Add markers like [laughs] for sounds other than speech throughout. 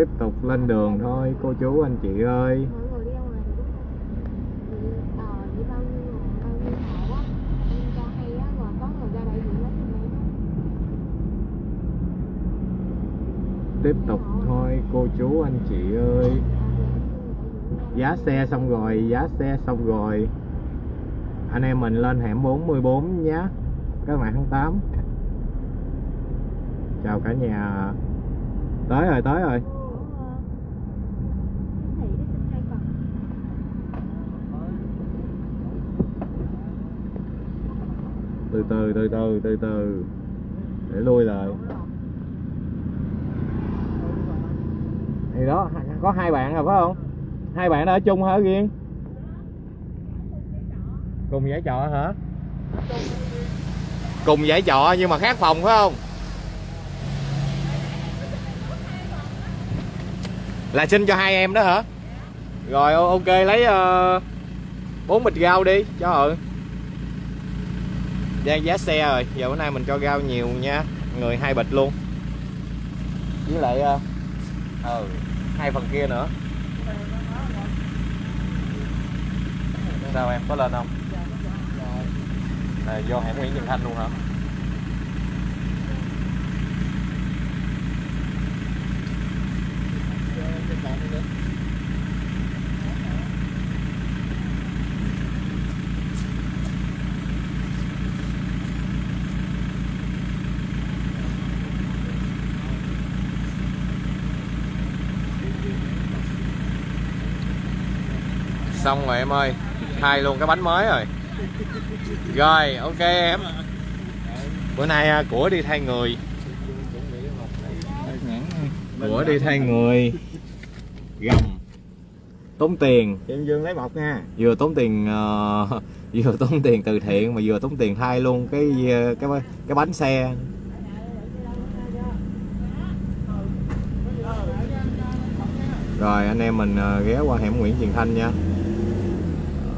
tiếp tục lên đường thôi cô chú anh chị ơi. Ờ tiếp tục thôi cô chú anh chị ơi. Giá xe xong rồi giá xe xong rồi. Anh em mình lên hẻm 44 nhé các bạn tháng 8 chào cả nhà. Tới rồi tới rồi Thị đi xin hai phần từ từ từ từ từ từ. Để lui lại. Thì đó, có hai bạn rồi phải không? Hai bạn đó ở chung hả, riêng? Cùng giải trọ hả? Cùng giải trọ nhưng mà khác phòng phải không? Là xin cho hai em đó hả? Rồi, ok, lấy bốn bốn bịch rau đi, cho họ đang giá xe rồi giờ bữa nay mình cho rau nhiều nha. Người hai bịch luôn. Với lại ờ ừ, hai phần kia nữa. Sao em có lên không? Này vô hẻm Nguyễn Trường Thanh luôn hả? Xong rồi em ơi. Thay luôn cái bánh mới rồi. Rồi ok em. Bữa nay à, của đi thay người. Của đi thay người. Gầm. Tốn tiền. Em Dương lấy một nha. Vừa tốn tiền ờ, [laughs] vừa tốn tiền từ thiện mà vừa tốn tiền thay luôn cái ờ, cái cái bánh xe. Rồi anh em mình ờ, ghé qua hẻm Nguyễn Truyền Thanh nha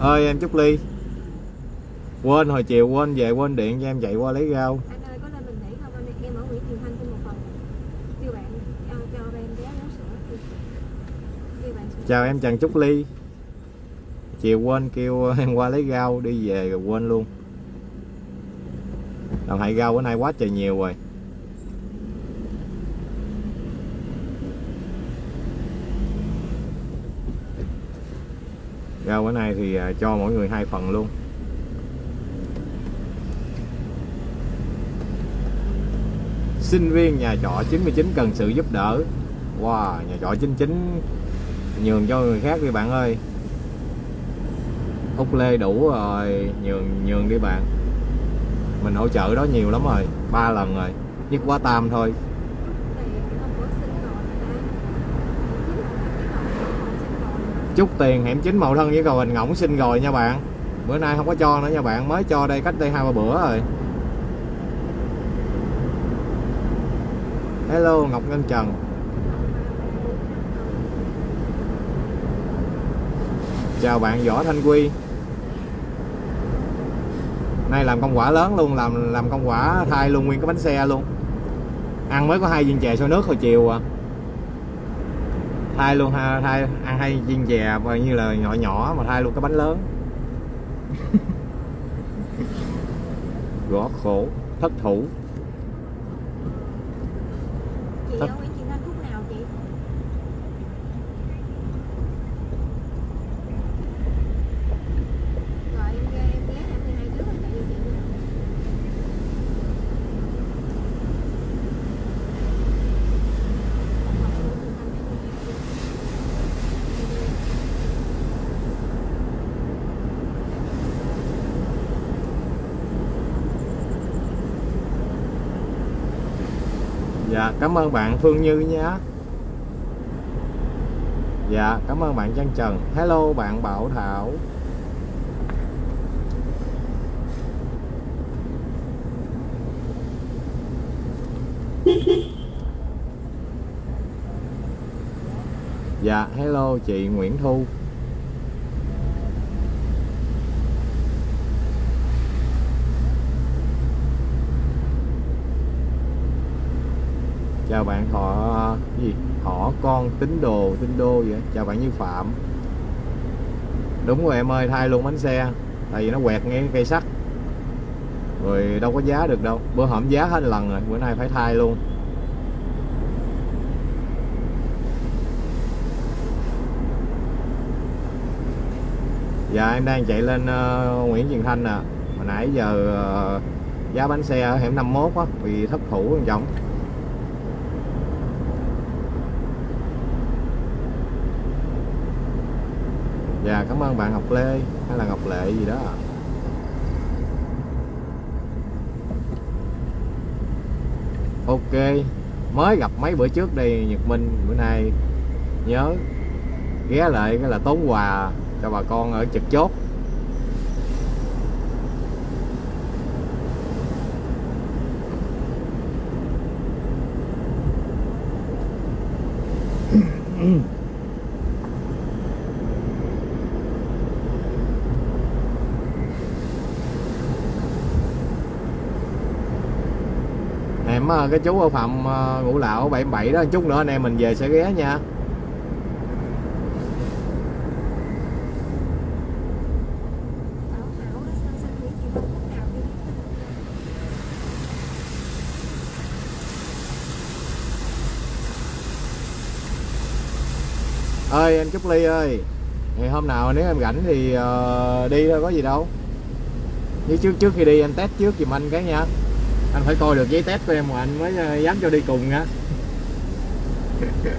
ơi em Trúc Ly. Quên hồi chiều quên về quên điện cho em chạy qua lấy rau. Anh ơi có lên bình thủy không? Anh em ở Nguyễn Trường Thanh xin một phần. Kêu bạn cho cho em bé uống sữa. Kêu, kêu bạn sữa. Chào em Trần Trúc Ly. Chiều quên kêu em qua lấy rau đi về rồi quên luôn. Làm hại rau bữa nay quá trời nhiều rồi rau bữa nay thì à, cho mỗi người hai phần luôn. Sinh viên nhà trọ 99 cần sự giúp đỡ. Wow, nhà trọ 99 nhường cho người khác đi bạn ơi. Út lê đủ rồi, nhường nhường đi bạn. Mình hỗ trợ đó nhiều lắm rồi, ba lần rồi, nhất quá tam thôi thì hôm bữa xin rồi mà chút tiền hẻm chính màu thân với cầu hình ngỗng xin rồi nha bạn. Bữa nay không có cho nữa nha bạn, mới cho đây cách đây hai ba bữa rồi. Hello, ngọc ngân trần. Chào bạn võ thanh quy. Nay làm công quả lớn luôn, làm làm công quả thay luôn, nguyên cái bánh xe luôn. Ăn mới có hai viên chè sôi nước hồi chiều à thay luôn ha thay ăn hai viên chè bao như là nhỏ nhỏ mà thay luôn cái bánh lớn. [laughs] Gõ khổ thất thủ chị Tất- ở Nguyễn Trường Thanh khúc nào chị rồi em ghé em ghé em 12 trước em chạy vô chị nữa dạ cảm ơn bạn Phương Như nhé. Dạ cảm ơn bạn Trang Trần. Hello, bạn Bảo Thảo. Dạ hello chị Nguyễn Thu. Chào bạn thọ gì? Họ con tín đồ tín đô vậy chào bạn Như Phạm. Đúng rồi em ơi thay luôn bánh xe. Tại vì nó quẹt ngay cây sắt. Rồi đâu có giá được đâu. Bữa hổm giá hết lần rồi bữa nay phải thay luôn. Dạ em đang chạy lên uh, Nguyễn Truyền Thanh nè. Hồi nãy giờ uh, giá bánh xe ở hẻm 51 á bị thất thủ anh trọng dạ cảm ơn bạn Ngọc Lê, hay là Ngọc Lệ gì đó ok, mới gặp mấy bữa trước đây Nhật Minh, bữa nay nhớ ghé lại, cái là tốn quà cho bà con ở trực chốt em ờ, cái chú ở phạm ngũ lão 77 đó chút nữa anh em mình về sẽ ghé nha. Ơi anh Trúc Ly ơi ngày hôm nào nếu em rảnh thì uh, đi thôi có gì đâu. Như trước trước khi đi anh test trước giùm anh cái nha anh phải coi được giấy test của em mà anh mới ờ, dám cho đi cùng nha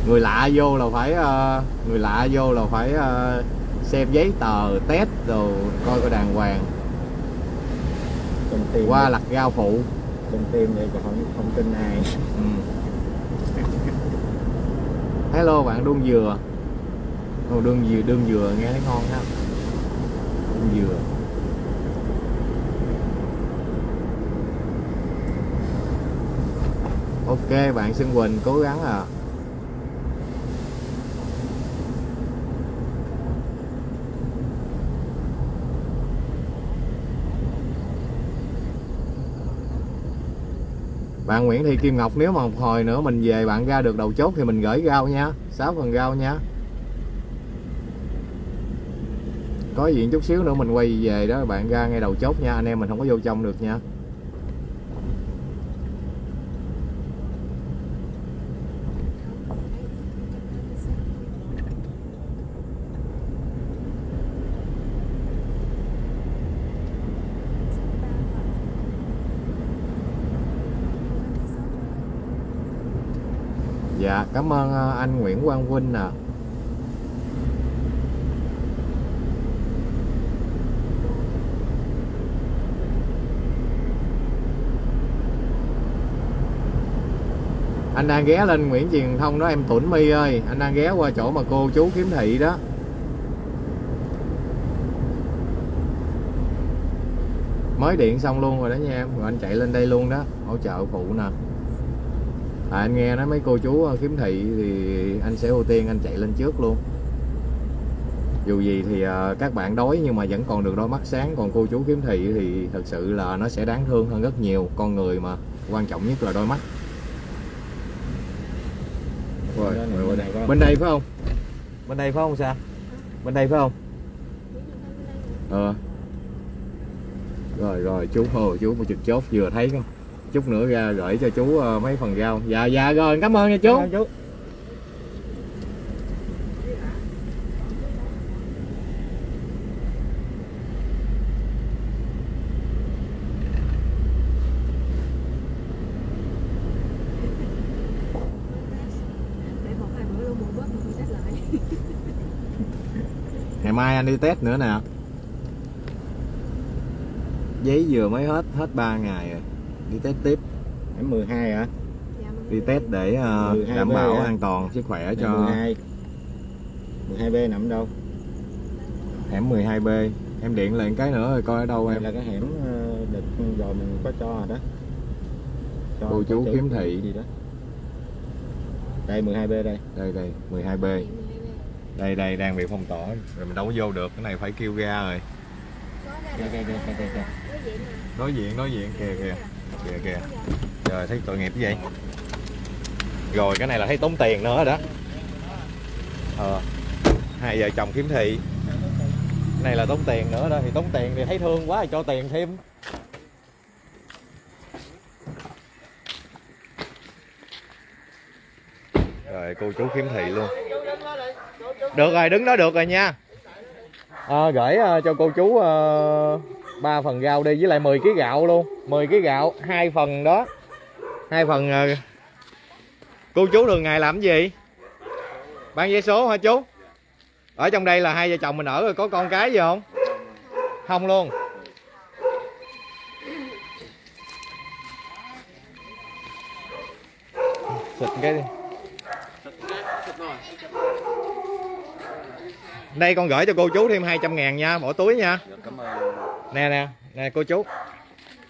người lạ vô là phải ờ, người lạ vô là phải ờ, xem giấy tờ test rồi coi coi đàng hoàng. Tim qua lặt rau phụ. Trong tim vậy còn không không tin ai. Ừ. hello bạn đương dừa. Ồ, đương dừa đương dừa nghe thấy ngon ha. Đương dừa ok, bạn Xuân Quỳnh, cố gắng à. Bạn Nguyễn Thị Kim Ngọc, nếu mà một hồi nữa mình về bạn ra được đầu chốt thì mình gửi rau nha. 6 phần rau nha. Có gì chút xíu nữa mình quay về đó bạn ra ngay đầu chốt nha. Anh em mình không có vô trong được nha dạ cảm ơn ờ, anh Nguyễn Quang Vinh nè anh đang ghé lên Nguyễn Truyền Thông đó, em Tuấn My ơi. Anh đang ghé qua chỗ mà cô chú kiếm thị đó. Mới điện xong luôn rồi đó nha em. Rồi anh chạy lên đây luôn đó, hỗ trợ phụ nè à, anh nghe nói mấy cô chú ờ, kiếm thị thì anh sẽ ưu tiên anh chạy lên trước luôn. Dù gì thì ờ, các bạn đói nhưng mà vẫn còn được đôi mắt sáng còn cô chú kiếm thị thì thật sự là nó sẽ đáng thương hơn rất nhiều. Con người mà quan trọng nhất là đôi mắt. Rồi, Bên bên, bên đây phải không? Bên đây phải không sao? Bên đây phải không? Ờ. Rồi rồi chú hồ chú một trực chốt vừa thấy không chút nữa ra gửi cho chú ờ, mấy phần rau. Dạ dạ rồi cảm ơn nha chú. Cảm ơn chú. Ngày mai anh đi test nữa nè. Giấy vừa mới hết hết 3 ngày rồi đi test tiếp. Em 12 hả? Dạ, mọi đi test để 12 đảm B bảo à? an toàn sức khỏe Em cho 12 12B nằm đâu? Hẻm 12B em điện lại cái nữa rồi coi ở đâu em. là cái hẻm ờ, đợt rồi mình có cho rồi đó. Cho Cô chú kiếm thị. gì đó. Đây 12B đây. Đây đây 12B đây đây đang bị phong tỏa rồi mình đâu có vô được cái này phải kêu ra rồi. Đối diện nè đối diện đối diện kìa kìa kìa kìa. Trời thấy tội nghiệp như vậy rồi cái này là thấy tốn tiền nữa đó. Ờ hai vợ chồng kiếm thị. Cái này là tốn tiền nữa đó thì tốn tiền thì thấy thương quá thì cho tiền thêm. Rồi cô chú khiếm thị luôn. Được rồi đứng đó được rồi nha. À, gửi uh, cho cô chú uh, ba phần rau đi với lại 10 kg gạo luôn. 10 kg gạo hai phần đó. Hai phần uh... cô chú thường ngày làm gì? Bán vé số hả chú? Ở trong đây là hai vợ chồng mình ở rồi có con cái gì không? Không luôn. Xịt cái đi. Đây con gửi cho cô chú thêm 200 ngàn nha bỏ túi nha. Dạ, cảm ơn nè nè nè cô chú.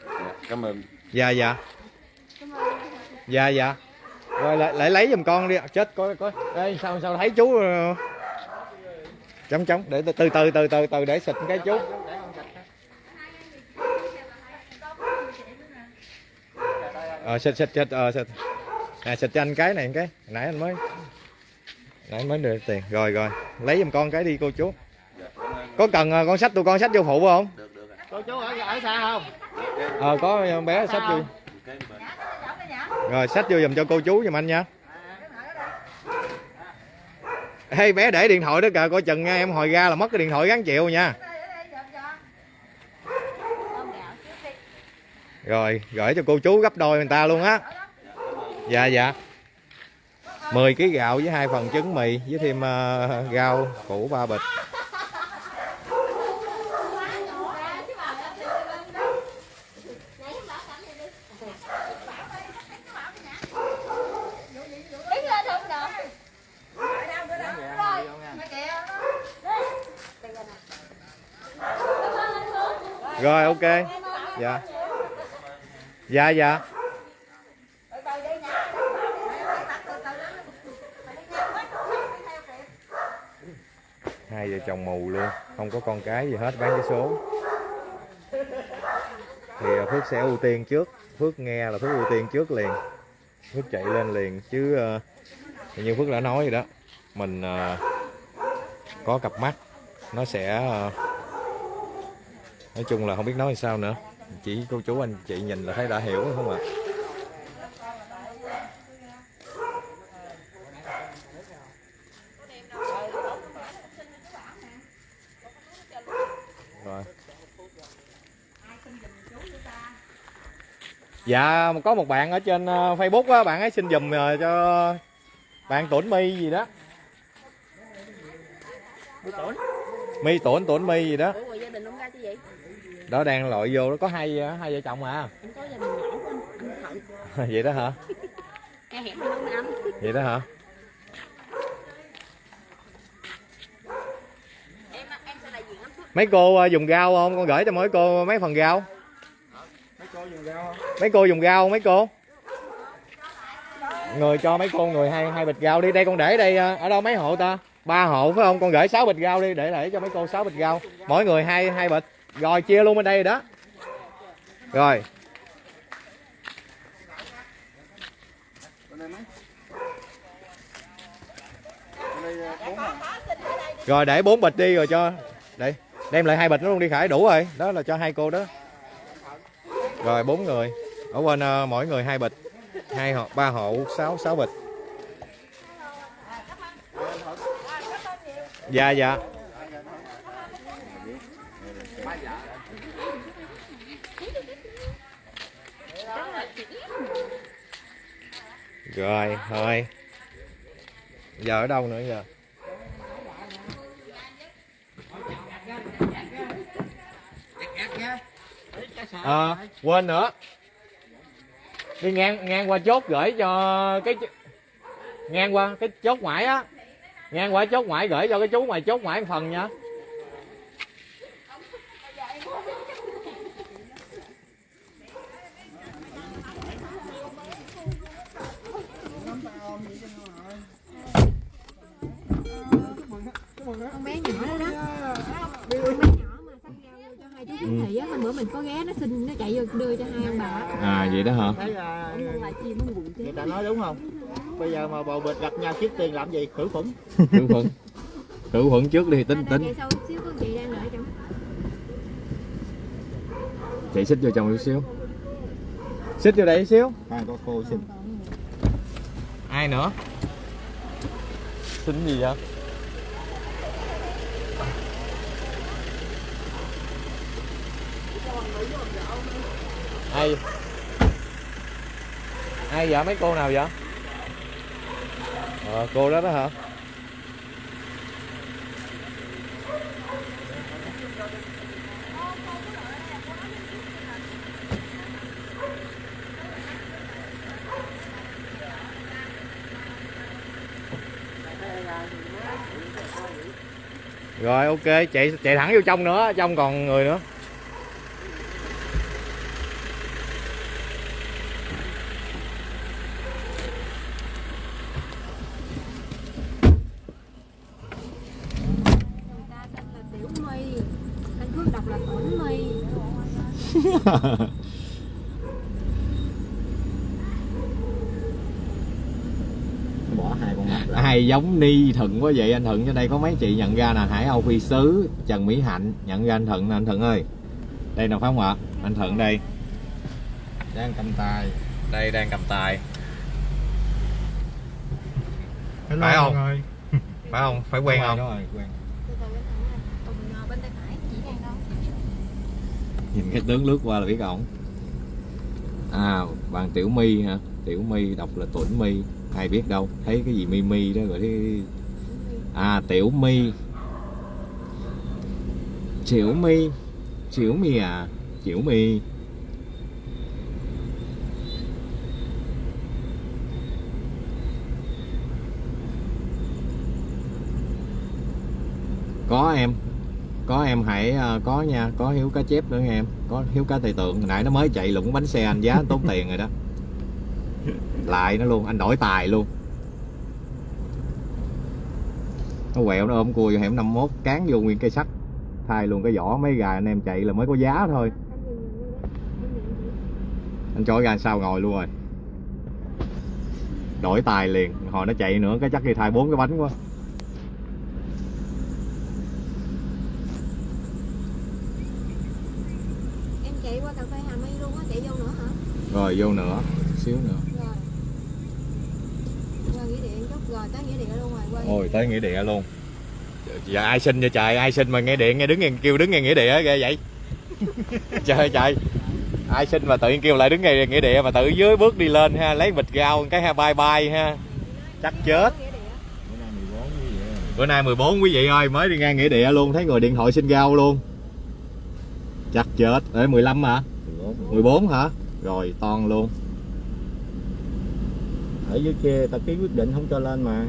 Dạ, cảm ơn. Dạ dạ. Dạ dạ. Rồi lại, lại lấy giùm con đi chết coi coi. Đây sao sao thấy chú ờ, chống chống để từ từ từ từ từ từ để xịt cái chú. Ờ xịt xịt xịt ờ xịt. Nè xịt cho anh cái này cái. Nãy anh mới nãy anh mới được tiền. Rồi rồi. Lấy giùm con cái đi cô chú. Có cần ờ, con sách tụi con sách vô phụ không cô chú ở ở xa không? Ờ có ờ, bé sách vô. rồi sách vô giùm cho cô chú giùm anh nha. Ê bé để điện thoại đó kìa coi chừng nha em hồi ra là mất cái điện thoại gắn chịu nha. Rồi gửi cho cô chú gấp đôi người ta luôn á. Dạ dạ. 10 kg gạo với hai phần trứng mì với thêm ờ, rau củ ba bịch rồi ok. Dạ. Dạ dạ. Hai vợ chồng mù luôn. Không có con cái gì hết bán cái số. Thì à, phước sẽ ưu tiên trước. Phước nghe là phước ưu tiên trước liền. Phước chạy lên liền chứ à, như phước đã nói rồi đó mình à, có cặp mắt nó sẽ uh, nói chung là không biết nói sao nữa. Chỉ cô chú anh chị nhìn là thấy đã hiểu không ạ? Rồi. Dạ có một bạn ở trên ờ, facebook á bạn ấy xin giùm ờ, cho bạn tổn mi gì đó. Mi tổn tổn mi gì đó. Ủa rồi gia đình ông ra chứ vậy? Đó đang lội vô nó có hai hai vợ chồng à Em có gia đình nhỏ của anh, anh Thận. [laughs] Vậy đó hả? [laughs] Vậy đó hả? Em em sẽ đại diện anh Phước. Mấy cô ờ, dùng rau không? Con gửi cho mỗi cô mấy phần rau mấy cô dùng rau không? Mấy cô dùng rau không mấy cô? Người cho mấy cô người hai hai bịch rau đi. Đây con để đây ờ, ở đâu mấy hộ ta? Ba hộ phải không? Con gửi 6 bịch rau đi để để cho mấy cô 6 bịch rau mỗi người hai hai bịch rồi chia luôn bên đây rồi đó. Rồi. Rồi để bốn bịch đi rồi cho đây đem lại hai bịch nó luôn đi khải. Đủ rồi. Đó là cho hai cô đó. Rồi bốn người. Ở bên uh, ờ, mỗi người hai bịch. Hai hộ ba hộ sáu sáu bịch. Dạ dạ. Rồi thôi. Giờ ở đâu nữa giờ? À, quên nữa. Đi ngang ngang qua chốt gửi cho cái ngang qua cái chốt ngoại á. Ngang qua chốt ngoại gửi cho cái chú ngoài chốt ngoại một phần nha. Con bé nhỏ đó đó. Con bé nhỏ mà xách rau cho hai chú kiếm thị á hôm bữa mình có ghé nó xin nó chạy vô đưa cho hai ông bà. À vậy đó hả? Thấy à, người ta nói đúng không? Bây giờ mà bầu bịch gặp nhau trước tiên làm gì? Khử khuẩn. [laughs] Khử khuẩn. Khử khuẩn trước đi tính À, tính. chị đang đợi trong. Chị xích vô trong chút xíu. Xích vô đây chút xíu. Hai có cô xin. Ai nữa? Xin gì vậy ai ai vậy? Mấy cô nào vậy? Ờ, cô đó đó hả? Rồi ok. Chạy chạy thẳng vô trong nữa trong còn người nữa người ta tên là tiểu my anh cứ đọc là tổn my [laughs] bỏ hai con ai giống ni thuận quá vậy anh thuận. Trên đây có mấy chị nhận ra nè hải âu phi sứ trần mỹ hạnh. Nhận ra anh thuận nè anh thuận ơi. Đây nè phải không ạ? Anh thuận đây. Đang cầm tay đây đang cầm tài. Hello Phải không? mọi người. phải không? Phải quen rồi, không? rồi, quen từ từ bên này còn ngồi bên tay phải chỉ đang đâu nhìn cái tướng lướt qua là biết ổng. À bạn tiểu my hả? Tiểu my đọc là tuổi my. Ai biết đâu, thấy cái gì mi mi đó rồi thấy à tiểu my. Tiểu my. Tiểu my à? Tiểu my có em có em hãy ờ, có nha có hiếu cá chép nữa nha em. Có hiếu cá tây tượng. Nãy nó mới chạy lụng bánh xe anh giá tốn [laughs] tiền rồi đó. Lại nó luôn anh đổi tài luôn. Nó quẹo nó ôm cua vô hẻm 51 cán vô nguyên cây sắt. Thay luôn cái vỏ mấy gà anh em chạy là mới có giá thôi. Anh cho ra sao ngồi luôn rồi. Đổi tài liền. Hồi nó chạy nữa cái chắc đi thay bốn cái bánh quá em chạy qua cà phê Hà My luôn á chạy vô nữa hả rồi vô nữa. Xíu nữa. Rồi. Qua nghĩa điện chút. Rồi tới nghĩa điện luôn rồi qua Ôi tới nghĩa địa luôn. Giờ ai xin vậy trời? Ai xin mà nghe điện nghe đứng nghe kêu đứng nghe nghĩa địa ghê vậy. [laughs] Trời ơi trời. Ai xin mà tự nhiên kêu lại đứng nghe nghĩa địa Mà tự dưới bước đi lên ha Lấy bịch rau cái ha bye bye ha. Chắc chết. Bữa nay 14 cái gì vậy Bữa nay 14 quý vị ơi Mới đi ngang nghĩa địa luôn Thấy người điện thoại xin rau luôn. Chắc chết. Ê 15 hả? 14 14 hả Rồi ton luôn. Ở dưới kia ta ký quyết định không cho lên mà.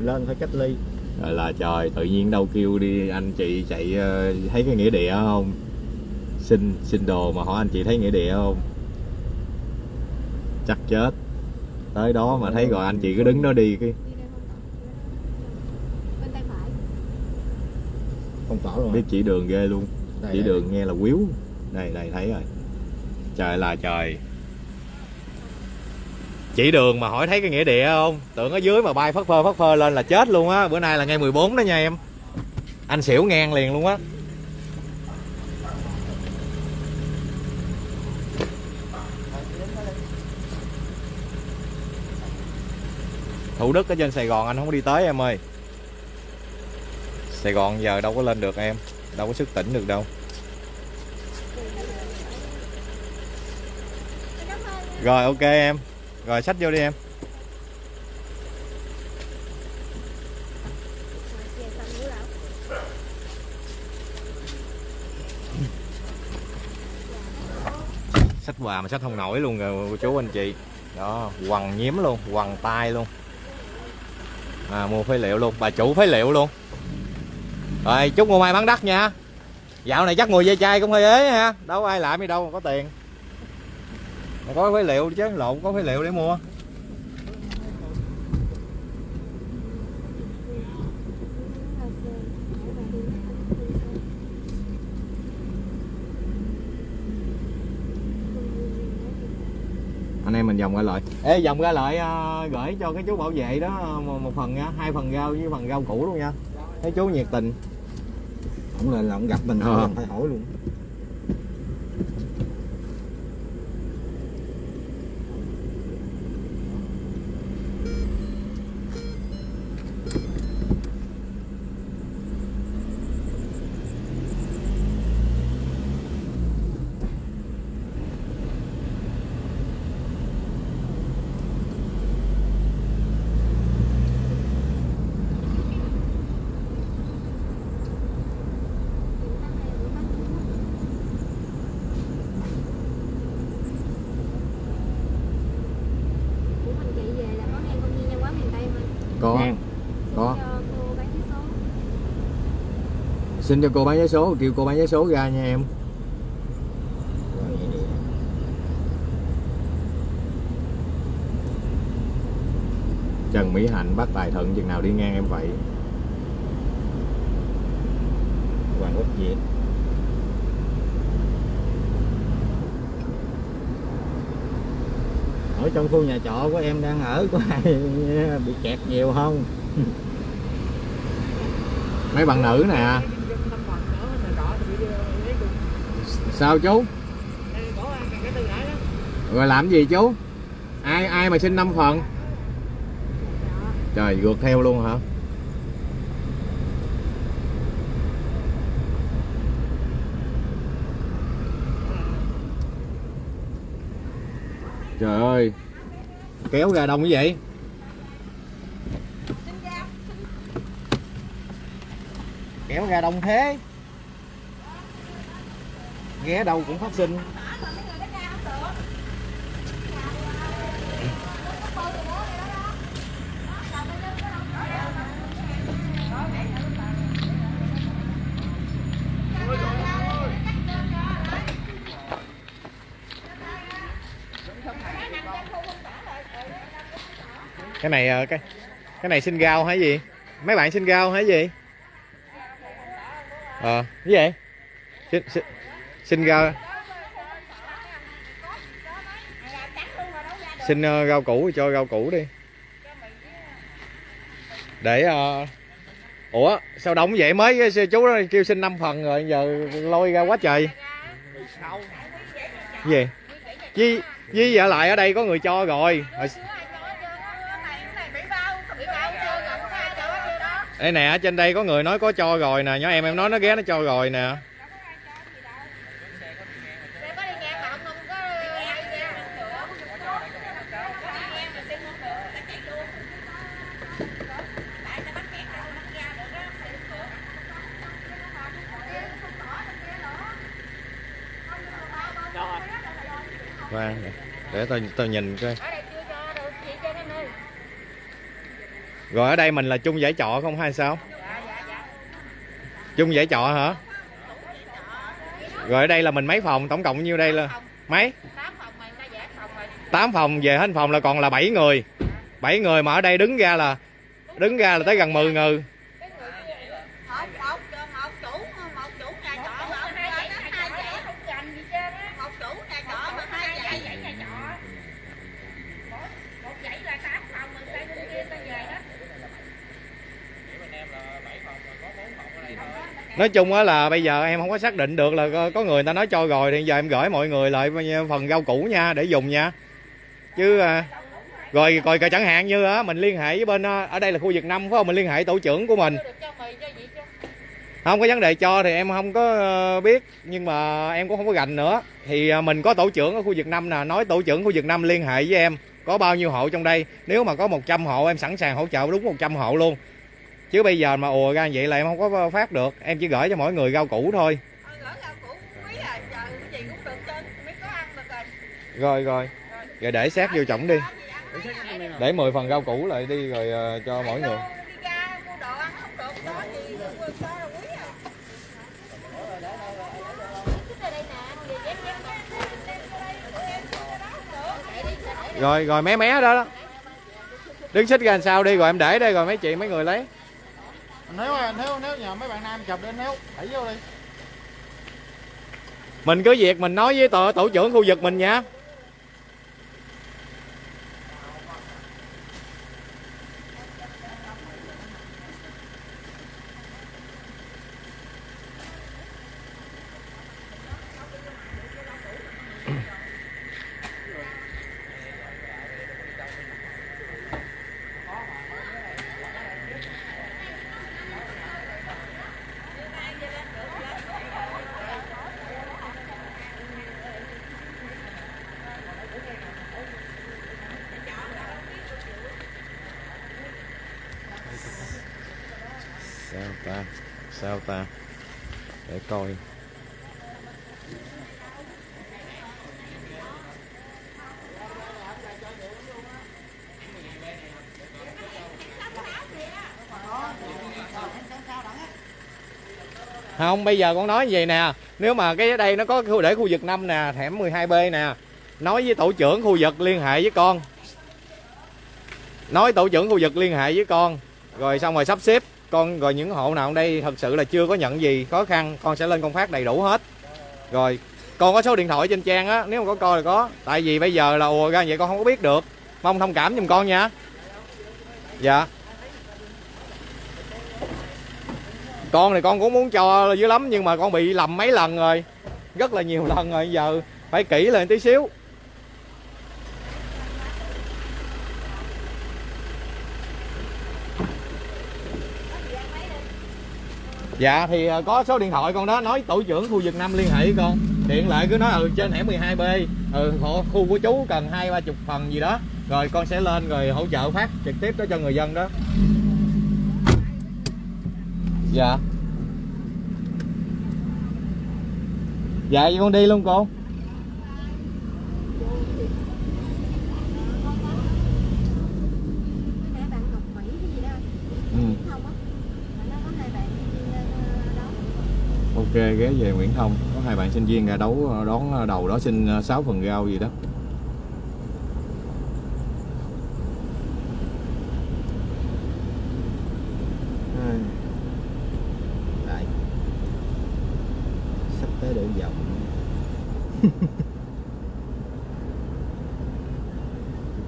Lên phải cách ly. Rồi là trời tự nhiên đâu kêu đi anh chị chạy ờ, thấy cái nghĩa địa không? Xin xin đồ mà hỏi anh chị thấy nghĩa địa không? Chắc chết. Tới đó mà thấy rồi anh chị cứ đứng đó đi cái đi đây không bên tay phải. Không tỏ luôn biết chỉ đường ghê luôn. Đây, chỉ đây. đường nghe là quýu. Đây đây thấy rồi trời là trời. Chỉ đường mà hỏi thấy cái nghĩa địa không? Tưởng ở dưới mà bay phất phơ phất phơ lên là chết luôn á. Bữa nay là ngày 14 đó nha em. Anh xỉu ngang liền luôn á. Thủ Đức ở trên Sài Gòn, anh không có đi tới em ơi. Sài Gòn giờ đâu có lên được em. Đâu có sức tỉnh được đâu. Rồi ok em. Rồi sách vô đi em. Sách quà mà sách không nổi luôn rồi cô chú anh chị. Đó quằn nhiếm luôn Quằn tay luôn. À, Mua phế liệu luôn Bà chủ phế liệu luôn. Rồi chúc mua may bán đắt nha. Dạo này chắc mùi dây chai cũng hơi ế ha. Đâu ai làm gì đâu mà có tiền. Mày có phế liệu chứ lộn có phế liệu để mua. Anh em mình vòng ra lại ê vòng ra lại à, gửi cho cái chú bảo vệ đó một, phần hai phần rau với phần rau củ luôn nha. Cái chú nhiệt tình. Không lên là ông gặp mình ừ. phải hỏi luôn. Xin cho cô bán vé số, kêu cô bán vé số ra nha em. Trần Mỹ Hạnh bắt tài thận chừng nào đi ngang em vậy? Hoàng Quốc Việt ở trong khu nhà trọ của em đang ở có ai? [laughs] Bị kẹt nhiều không? [laughs] Mấy bạn nữ nè. Sao chú? Rồi làm gì chú? Ai ai mà xin 5 phần? Trời gượt theo luôn hả? Trời ơi kéo ra đông cái vậy kéo ra đông thế ghé đâu cũng phát sinh. Cái này ờ, cái cái này xin rau hay gì? Mấy bạn xin rau hay gì? Ờ cái gì? Xin xin, xin ra xin ờ, rau củ cho rau củ đi. Để uh... ủa sao đóng vậy? Mới sư chú đó kêu xin 5 phần rồi giờ lôi ra quá trời. Gì? Chi với vợ lại ở đây có người cho rồi. Đây nè ở trên đây có người nói có cho rồi nè nhỏ em em nói nó ghé nó cho rồi nè Khoan, để tôi tôi nhìn coi. Rồi ở đây mình là chung giải trọ không hay sao? Chung giải trọ hả? Rồi ở đây là mình mấy phòng? Tổng cộng nhiêu đây là mấy? 8 phòng về hết phòng là còn là 7 người. 7 người mà ở đây đứng ra là đứng ra là tới gần 10 người một một một chủ một chủ nhà trọ mà ông ra đó hai dãy không dành gì trơn á một chủ nhà trọ mà hai dãy nhà trọ một dãy là tám phòng mình sang bên kia ta về đó nói chung á là bây giờ em không có xác định được là có- người ta nói cho rồi thì giờ em gửi mọi người lại phần rau củ nha, để dùng nha. Chứ à, rồi rồi coi chẳng hạn như á, mình liên hệ với bên à, ở đây là khu vực năm, phải không? Mình liên hệ tổ trưởng của mình. Không có vấn đề cho thì em không có ờ, biết, nhưng mà em cũng không có gành nữa. Thì à, mình có tổ trưởng ở khu vực năm nè, nói tổ trưởng khu vực năm liên hệ với em, có bao nhiêu hộ trong đây. Nếu mà có 100 hộ, em sẵn sàng hỗ trợ đúng 100 hộ luôn chứ bây giờ mà ùa ra vậy là em không có phát được. Em chỉ gửi cho mỗi người rau củ thôi. Thôi gỡ rau củ quý à giờ cái gì cũng được trên mới có ăn được rồi. Rồi rồi. Để xét vô trọng đi. Để 10 phần rau củ lại đi rồi ờ, cho mỗi người. đi ra mua đồ ăn không được đó thì mua cho là quý à. Rồi rồi mé mé đó đó. Đứng xích ra làm sao đi rồi em để đây rồi mấy chị mấy người lấy nếu nếu nếu nhờ mấy bạn nam chụp đi nếu đẩy vô đi. Mình cứ việc mình nói với tổ, tổ trưởng khu vực mình nha ta sao ta để coi không, bây giờ con nói vậy nè. Nếu mà cái ở đây nó có khu để khu vực 5 nè thẻm 12B nè, nói với tổ trưởng khu vực liên hệ với con. Nói tổ trưởng khu vực liên hệ với con. Rồi xong rồi sắp xếp, con rồi những hộ nào ở đây thật sự là chưa có nhận gì khó khăn, con sẽ lên công phát đầy đủ hết. Rồi, con có số điện thoại trên trang á, nếu mà có coi là có. Tại vì bây giờ là ùa ra vậy con không có biết được. Mong thông cảm giùm con nha. Dạ. Con này con cũng muốn cho dữ lắm nhưng mà con bị lầm mấy lần rồi. Rất là nhiều lần rồi giờ phải kỹ lên tí xíu. Dạ thì à, có số điện thoại con đó nói tổ trưởng khu vực 5 liên hệ với con. Điện lại cứ nói ừ trên hẻm 12B ừ, khu của chú cần hai ba chục phần gì đó. Rồi con sẽ lên rồi hỗ trợ phát trực tiếp đó cho người dân đó. Dạ. Dạ vậy con đi luôn, cô. Ừ. Ok, ghé về Nguyễn Thông. Có hai bạn sinh viên ra đấu, đón đầu đó, xin ờ, 6 phần rau gì đó Ai. Lại Sắp tới đường vòng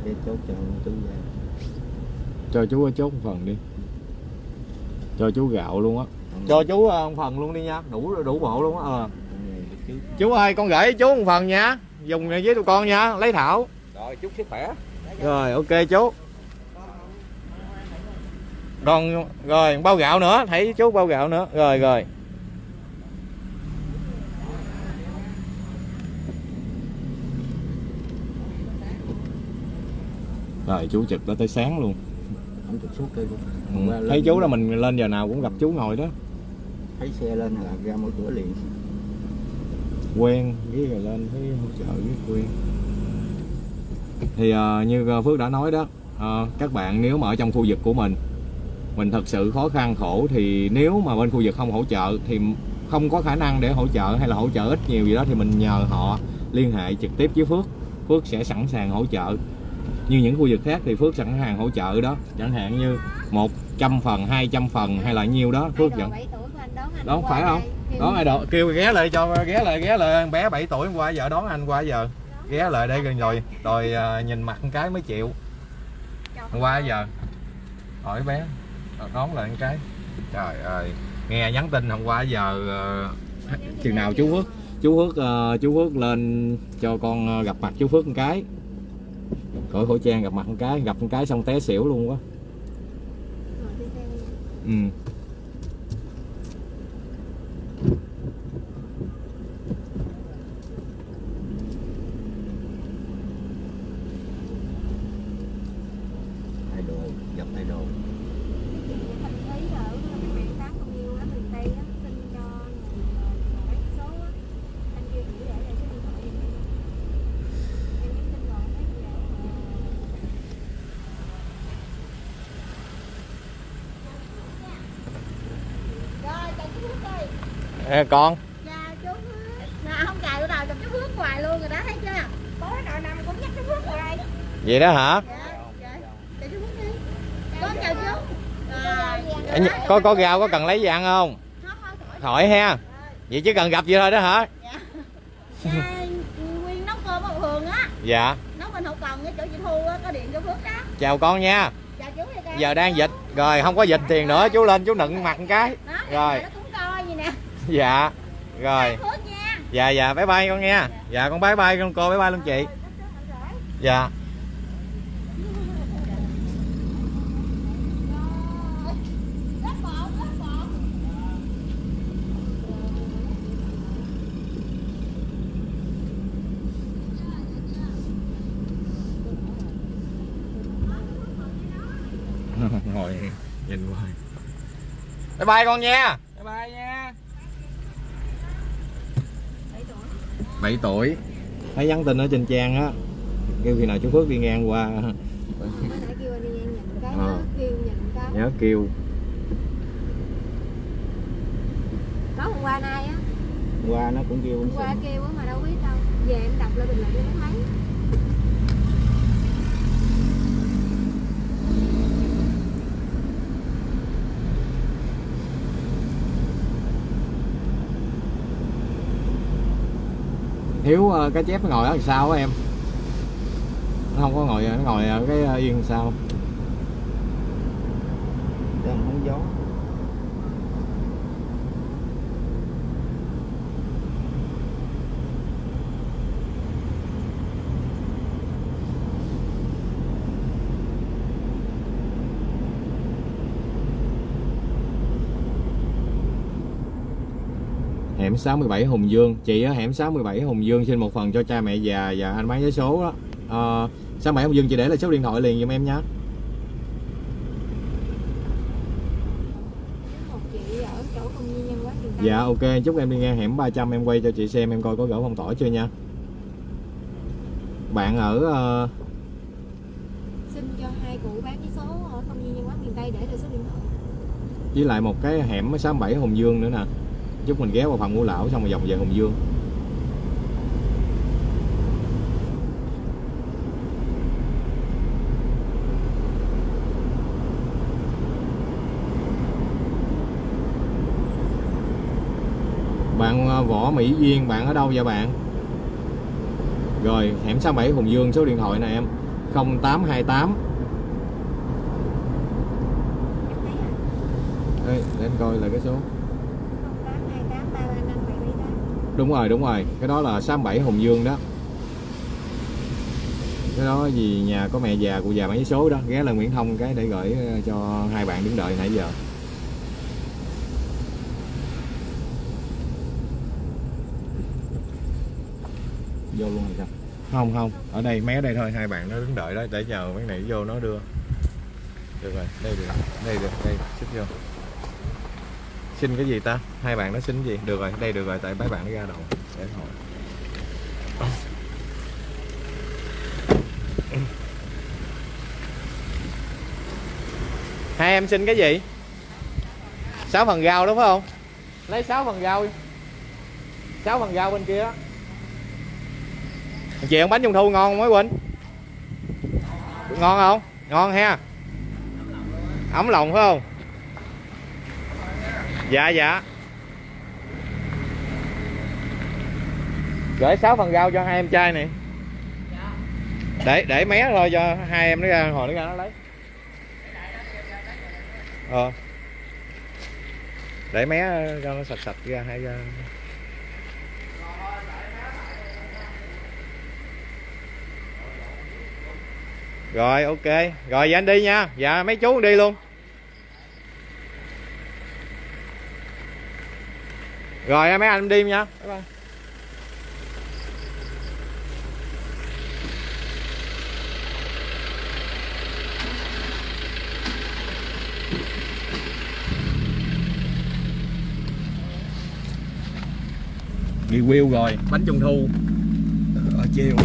cái chốt cho chú ra cho chú chốt một phần đi. Cho chú gạo luôn á. Cho chú ờ, một phần luôn đi nha. Đủ đủ bộ luôn á ờ. chú ơi con gửi chú một phần nha. Dùng với tụi con nha. Lấy thảo. Rồi chúc sức khỏe. Rồi ok chú. Còn rồi bao gạo nữa. Thấy chú bao gạo nữa. Rồi rồi. Rồi chú trực đó tới sáng luôn không trực suốt cây ừ. Thấy chú đó mình lên giờ nào cũng gặp chú ngồi đó. Thấy xe lên là ra mở cửa liền. Quen. Với rồi lên thấy hỗ trợ với quen thì ờ, như ờ, Phước đã nói đó ờ, các bạn nếu mà ở trong khu vực của mình mình thật sự khó khăn khổ thì nếu mà bên khu vực không hỗ trợ thì không có khả năng để hỗ trợ hay là hỗ trợ ít nhiều gì đó thì mình nhờ họ liên hệ trực tiếp với Phước. Phước sẽ sẵn sàng hỗ trợ như những khu vực khác thì Phước sẵn sàng hỗ trợ đó. Chẳng hạn như 100 phần 200 phần hay là nhiêu đó Phước Ai vẫn đồ 7 tuổi của anh đón phải không? đón ai độ kêu ghé lại cho ghé lại ghé lại. Bé 7 tuổi hôm qua giờ đón anh qua giờ. Ghé lại đây gần rồi. Rồi à, nhìn mặt một cái mới chịu. Hôm qua giờ. Hỏi bé. Đón lại một cái. Trời ơi. Nghe nhắn tin hôm qua giờ uh, chừng nào chú Phước? chú Phước ờ, chú Phước lên cho con gặp mặt chú Phước một cái cởi khẩu trang gặp mặt một cái, gặp một cái xong té xỉu luôn quá Ngồi trên xe nha. ừ thay đồ, dập thay đồ Thành thấy là ở cái mạng sáng con yêu ở miền Tây á, xin cho người lấy số á. Anh kia chỉ để lại số điện thoại giùm em. Em nhắn tin rồi, thấy gì để Rồi, chào chú Phước ơi. Ê, con Chào chú. Nè, không cài bữa đầu chụp chú Phước hoài luôn rồi đó, thấy chưa? Tối nào năm cũng nhắc chú Phước hoài. vậy đó hả Dạ, dạ. Chào chú đi. Con chào chú. Rồi. Có có rau có cần lấy gì ăn không hỏi ha vậy chứ cần gặp vậy thôi đó hả Dạ, Nguyên nấu cơm ở Hường á. dạ Nấu bên hậu cần cái chỗ chị Thu á, có điện cho Phước đó. chào con nha Chào chú đi con. giờ đang dịch rồi không có dịch tiền nữa chú lên chú nựng mặt một cái Rồi. Nó cũng coi gì nè. [laughs] dạ rồi. Dạ dạ bye bye con nha. Dạ con bye bye con cô bye bye luôn chị. Dạ. [laughs] Ngồi nhìn hoài. Bye bye con nha 7 tuổi 7 tuổi. Thấy nhắn tin ở trên trang á kêu khi nào chú Phước đi ngang qua. Mới nãy kêu anh đi ngang nhìn cái đó kêu nhìn cái nhớ kêu. Có hôm qua nay á. Qua nó cũng kêu hôm qua kêu á mà đâu biết đâu. Về em đọc lại bình luận cho nó thấy Hiếu ờ, cái chép nó ngồi ở đằng sau á em? Nó không có ngồi, nó ngồi ở cái ờ, yên sau đang không gió. Hẻm 67 Hùng Dương. Chị ở hẻm 67 Hùng Dương xin một phần cho cha mẹ già và anh bán vé số đó. Ờ, 67 Hùng Dương chị để lại số điện thoại liền giùm em nhé. Dạ ok. Chúc em đi ngang hẻm 300 em quay cho chị xem em coi có gỡ phong tỏa chưa nha. Bạn ở ờ, xin cho hai cụ bán cái số ở công viên nhân quán miền Tây để lại số điện thoại. với lại một cái hẻm 67 Hùng Dương nữa nè chúc mình ghé vào phòng ngũ lão xong rồi vòng về Hùng Dương. Bạn à, Võ Mỹ Duyên bạn ở đâu vậy bạn? Rồi hẻm 67 Hùng Dương số điện thoại này em. 0828 tám hai tám. Đây, để anh coi lại cái số đúng rồi đúng rồi. Cái đó là 67 Hùng Dương đó. Cái đó vì nhà có mẹ già, cụ già mấy số đó. Ghé lên Nguyễn Thông cái để gửi ờ, cho hai bạn đứng đợi nãy giờ. Vô luôn rồi sao? Không không. Ở đây mé đây thôi. Hai bạn nó đứng đợi đó. Để chờ mấy này vô, nó đưa. Được rồi. Đây được. Đây được. Đây, xích vô xin cái gì ta? Hai bạn nó xin gì? Được rồi, đây được rồi, tại mấy bạn nó ra đầu để hỏi hai em xin cái gì? Sáu phần rau đúng không? Lấy sáu phần rau sáu phần rau bên kia. Á chị ăn bánh trung thu ngon không mấy quên? Ngon không? Ngon ha. Ấm lòng phải không? Dạ dạ. Gửi 6 phần rau cho hai em trai này. Để để mé thôi cho hai em nó ra hồi nó ra nó lấy. Ờ. Để mé cho nó sạch sạch ra hai ra. Rồi ok. Rồi dạ anh đi nha. Dạ mấy chú đi luôn rồi mấy anh đi nha. Bye bye. review rồi. Bánh trung thu. Ở chiều.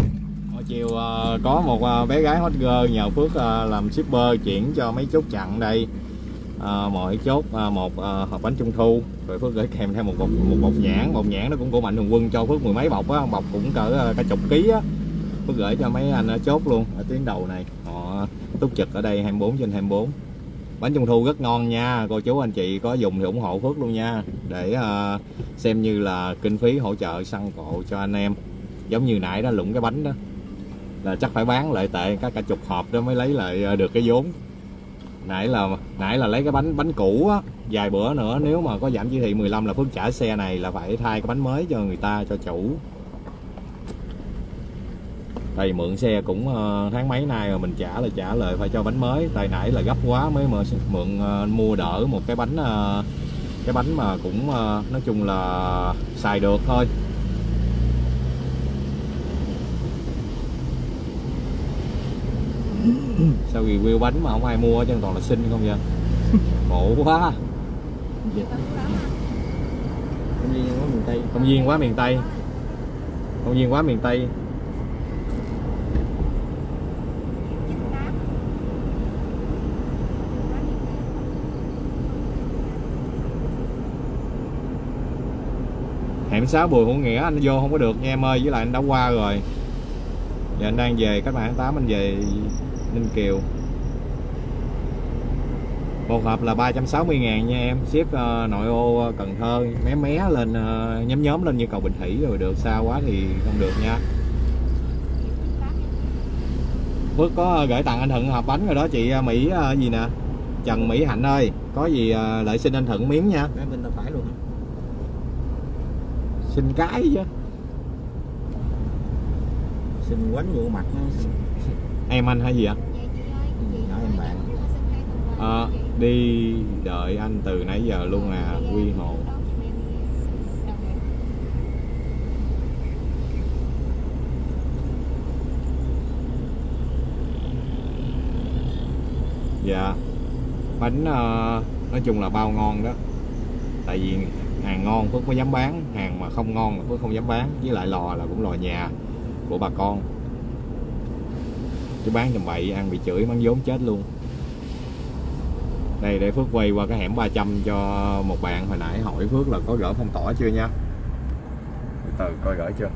Ở chiều ờ, có một ờ, bé gái hot girl nhờ Phước ờ, làm shipper chuyển cho mấy chốt chặn đây Ờ, mọi mỗi chốt à, một à, hộp bánh trung thu. Rồi Phước gửi kèm theo một bọc một bọc nhãn. Bọc nhãn nó cũng của mạnh thường quân cho Phước mười mấy bọc á. Bọc cũng cỡ cả chục ký á. Phước gửi cho mấy anh ở chốt luôn ở tuyến đầu này. Họ túc trực ở đây 24 trên 24 bánh trung thu rất ngon nha. Cô chú anh chị có dùng thì ủng hộ Phước luôn nha. Để à, xem như là kinh phí hỗ trợ săn cộ cho anh em. Giống như nãy đó lụng cái bánh đó. Là chắc phải bán lại tệ các cả chục hộp đó mới lấy lại được cái vốn nãy là nãy là lấy cái bánh bánh cũ á, vài bữa nữa, nếu mà có giảm chỉ thị 15 là Phước trả xe này là phải thay cái bánh mới cho người ta, cho chủ. Tại mượn xe cũng ờ, tháng mấy nay rồi mình trả là trả lời phải cho bánh mới. Tại nãy là gấp quá mới mà mượn ờ, mua đỡ một cái bánh ờ, cái bánh mà cũng nói chung là xài được thôi. Sao review bánh mà không ai mua chứ toàn là xin không vậy? [laughs] Khổ quá. Mà. công viên có miền tây. Công viên quá miền tây. Công viên quá miền tây. Hẻm 6 Bùi Hữu Nghĩa anh vô không có được nha em ơi với lại anh đã qua rồi giờ anh đang về cách mạng tháng 8 anh về Ninh Kiều. Một hộp là 360 ngàn nha em. Ship ờ, nội ô Cần Thơ mé mé lên ờ, nhóm nhóm lên như cầu Bình Thủy rồi được. Xa quá thì không được nha. Phước có gửi tặng anh Thuận hộp bánh rồi đó chị ờ, Mỹ ờ, gì nè? Trần Mỹ Hạnh ơi có gì ờ, lợi xin anh Thuận miếng nha. Bên tay phải luôn. Xin cái chứ xin quánh vô mặt nó em anh hay gì ạ? Nhỏ em bạn. chị. đi đợi anh từ nãy giờ luôn à quy hồ. Dạ. Bánh ờ, nói chung là bao ngon đó. Tại vì hàng ngon phước mới dám bán hàng mà không ngon là phước không dám bán. Với lại lò là cũng lò nhà của bà con. Chứ bán tầm bậy ăn bị chửi bán vốn chết luôn. Đây để Phước quay qua cái hẻm 300 cho một bạn hồi nãy hỏi Phước là có gỡ phong tỏa chưa nha? Từ từ coi gỡ chưa?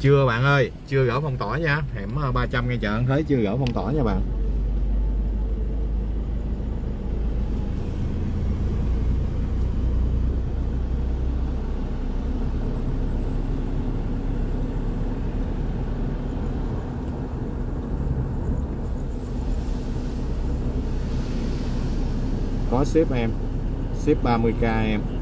Chưa bạn ơi chưa gỡ phong tỏa nha. Hẻm ờ, 300 ngay chợ thấy chưa gỡ phong tỏa nha bạn. Có ship em ship 30k em.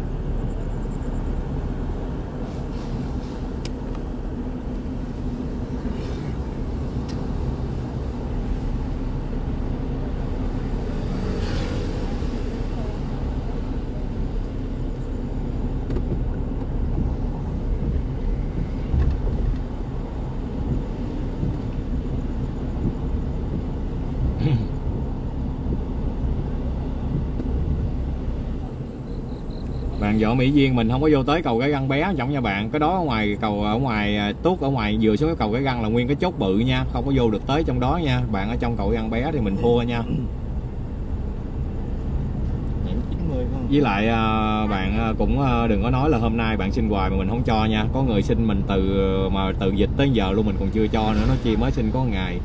Bạn võ Mỹ Duyên mình không có vô tới cầu cái găng bé trọng nha bạn. Cái đó ở ngoài cầu ở ngoài à, tuốt ở ngoài vừa xuống cái cầu cái găng là nguyên cái chốt bự nha không có vô được tới trong đó nha. Bạn ở trong cầu găng bé thì mình thua nha. Hẻm 90 không? Với lại à, bạn à, cũng đừng có nói là hôm nay bạn xin hoài mà mình không cho nha. Có người xin mình từ mà từ dịch tới giờ luôn mình còn chưa cho nữa nó chi mới xin có ngày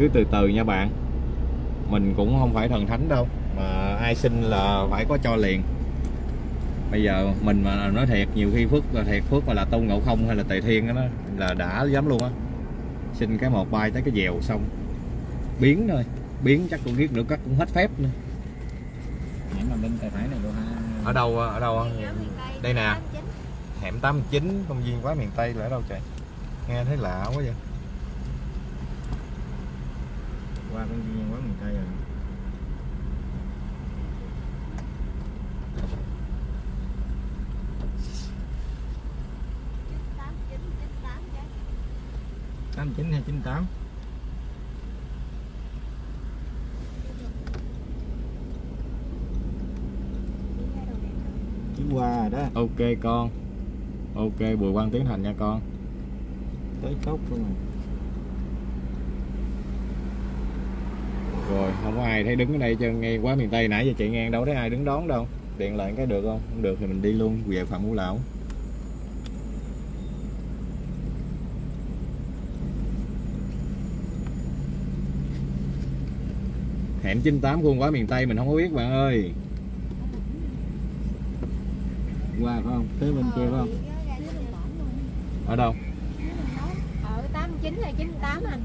cứ từ từ nha bạn. Mình cũng không phải thần thánh đâu mà ai xin là phải có cho liền. Bây giờ mình mà nói thiệt nhiều khi phước là thiệt phước mà là tôn ngộ không hay là tề thiên đó nó là đã dám luôn á. Xin cái một bay tới cái dèo xong biến thôi biến chắc cũng biết nữa cắt cũng hết phép nữa. Hẻm là bên tay phải này luôn ha. Ở đâu ở đâu? Đây nè. hẻm 89 công viên quá miền tây là ở đâu trời? Nghe thấy lạ quá vậy qua công viên quá miền tây rồi. tám chín hay chín tám chỉ qua rồi đó. Ok con. Ok bùi quang tiến thành nha con. Tới chốt luôn rồi rồi không có ai thấy đứng ở đây chân ngay quá miền tây nãy giờ chạy ngang đâu thấy ai đứng đón đâu. Điện lại cái được không? Không được thì mình đi luôn về phạm ngũ lão. Hẻm 98 khuôn quá miền tây mình không có biết bạn ơi. Qua phải không? Tới bên kia phải không? Ở đâu? Ở 89 hay 98 anh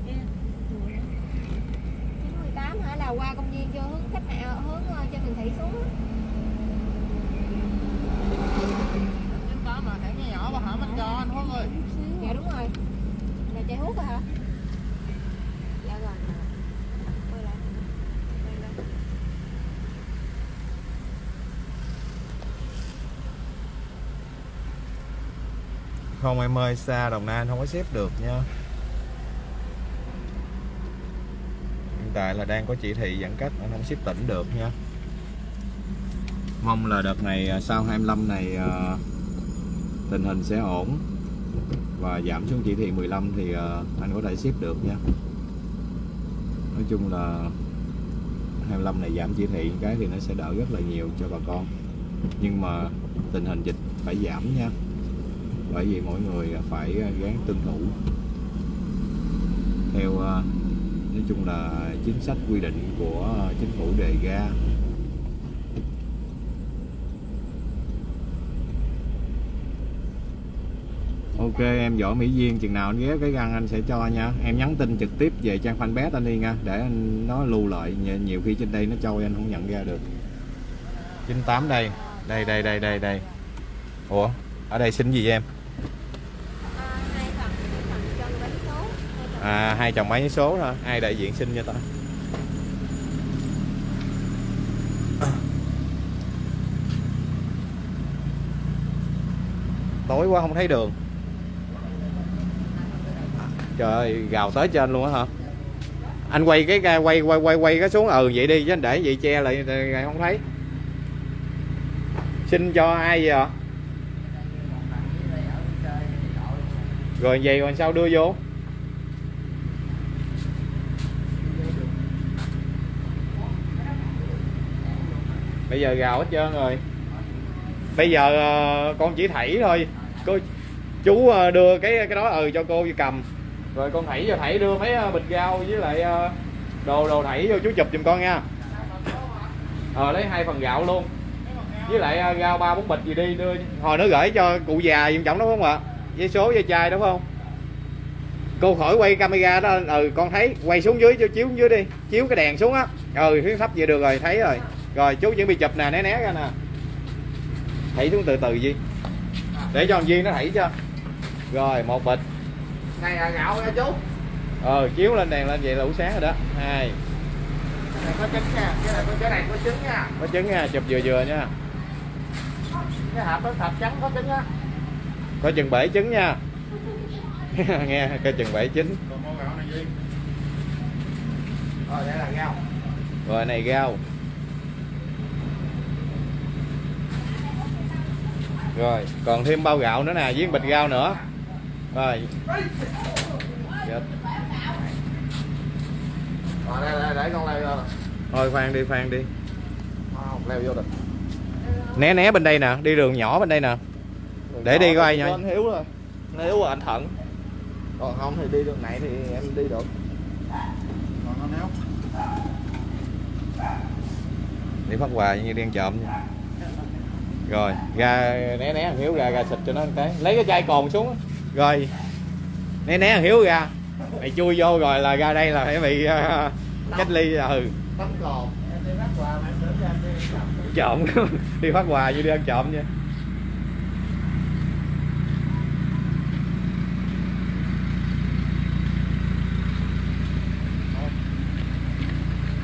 98 hả? Là qua công viên cho hướng khách nào hướng ờ, trên Bình Thị xuống á. chín tám mà hẻm nhỏ nhỏ bà hả bánh giò anh ơi. Dạ đúng rồi. Là chạy hút rồi hả? Dạ rồi. Quay lại. Quay lại. Không em ơi xa đồng nai anh không có xếp được nha tại là đang có chỉ thị giãn cách anh không ship tỉnh được nha. Mong là đợt này à, sau 25 này à, tình hình sẽ ổn và giảm xuống chỉ thị 15 thì à, anh có thể ship được nha. Nói chung là 25 này giảm chỉ thị cái thì nó sẽ đỡ rất là nhiều cho bà con. Nhưng mà tình hình dịch phải giảm nha. Bởi vì mỗi người phải gắng tuân thủ theo nói chung là chính sách quy định của chính phủ đề ra. Ok, em võ Mỹ Duyên, chừng nào anh ghé cái găng anh sẽ cho nha. Em nhắn tin trực tiếp về trang fanpage anh đi nha, Để anh nó lưu lại. Nhiều- Nhiều khi trên đây nó trôi, anh không nhận ra được. 98 đây. Đây đây đây đây đây. Ủa, ở đây xin gì em À, hai phần hai phần cho người bán số hai phần À hai chồng máy số thôi Ai đại diện xin cho ta? Tối quá không thấy đường. Trời ơi, gào tới trên luôn á hả? Anh quay cái cái- quay quay quay quay cái xuống. Ừ vậy đi chứ anh để vậy che lại lại không thấy. Xin cho ai vậy ạ? Rồi vậy còn sao đưa vô? Bây giờ gào hết trơn rồi. Bây giờ ờ, con chỉ thảy thôi. Cô chú ờ, đưa cái cái đó ừ cho cô cầm. Rồi con thảy vô thảy đưa mấy ờ, bịch rau với lại đồ đồ thảy vô chú chụp giùm con nha. Ờ lấy hai phần gạo luôn. Với lại ờ, rau ba bốn bịch gì đi đưa hồi nó gửi cho cụ già giùm chồng đó không ạ? Với số với chai đúng không? Cô khỏi quay camera đó ừ con thấy quay xuống dưới cho chiếu xuống dưới đi. Chiếu cái đèn xuống á. Ừ hướng thấp vậy được rồi thấy rồi rồi chú chuẩn bị chụp nè né né ra nè. Thảy xuống từ từ gì để cho thằng Duyên nó thảy cho. Rồi một bịch. Này là gạo nha chú. Ờ chiếu lên đèn lên vậy là đủ sáng rồi đó. Hai. Cái này có trứng nha. Cái này có cái này có trứng nha. Có trứng nha chụp vừa vừa nha. Cái hộp đó thạch trắng có trứng á. Có chừng bể trứng nha. [laughs] Nghe coi chừng bể trứng. Gạo rồi đây là rau. Rồi này rau rồi còn thêm bao gạo nữa nè với bịch rau nữa. Rồi. Dạ. đây, đây để con leo vô. Nè thôi khoan đi khoan đi. Không leo vô được. Né né bên đây nè đi đường nhỏ bên đây nè. Để đi coi nha. anh hiếu rồi rồi anh thận. Còn không thì đi đường này thì em đi được. Còn nó néo để phát quà như đen trộm nha rồi ra né né thằng hiếu ra ra xịt cho nó cái. Lấy cái chai cồn xuống á. rồi né né thằng hiếu ra. Mày chui vô rồi là ra đây là phải bị ờ, cách ly ừ. Tắm cồn. Em đi bắt quà mà em tưởng ra em đi cầm trộm [laughs] đi phát quà như đi ăn trộm nha.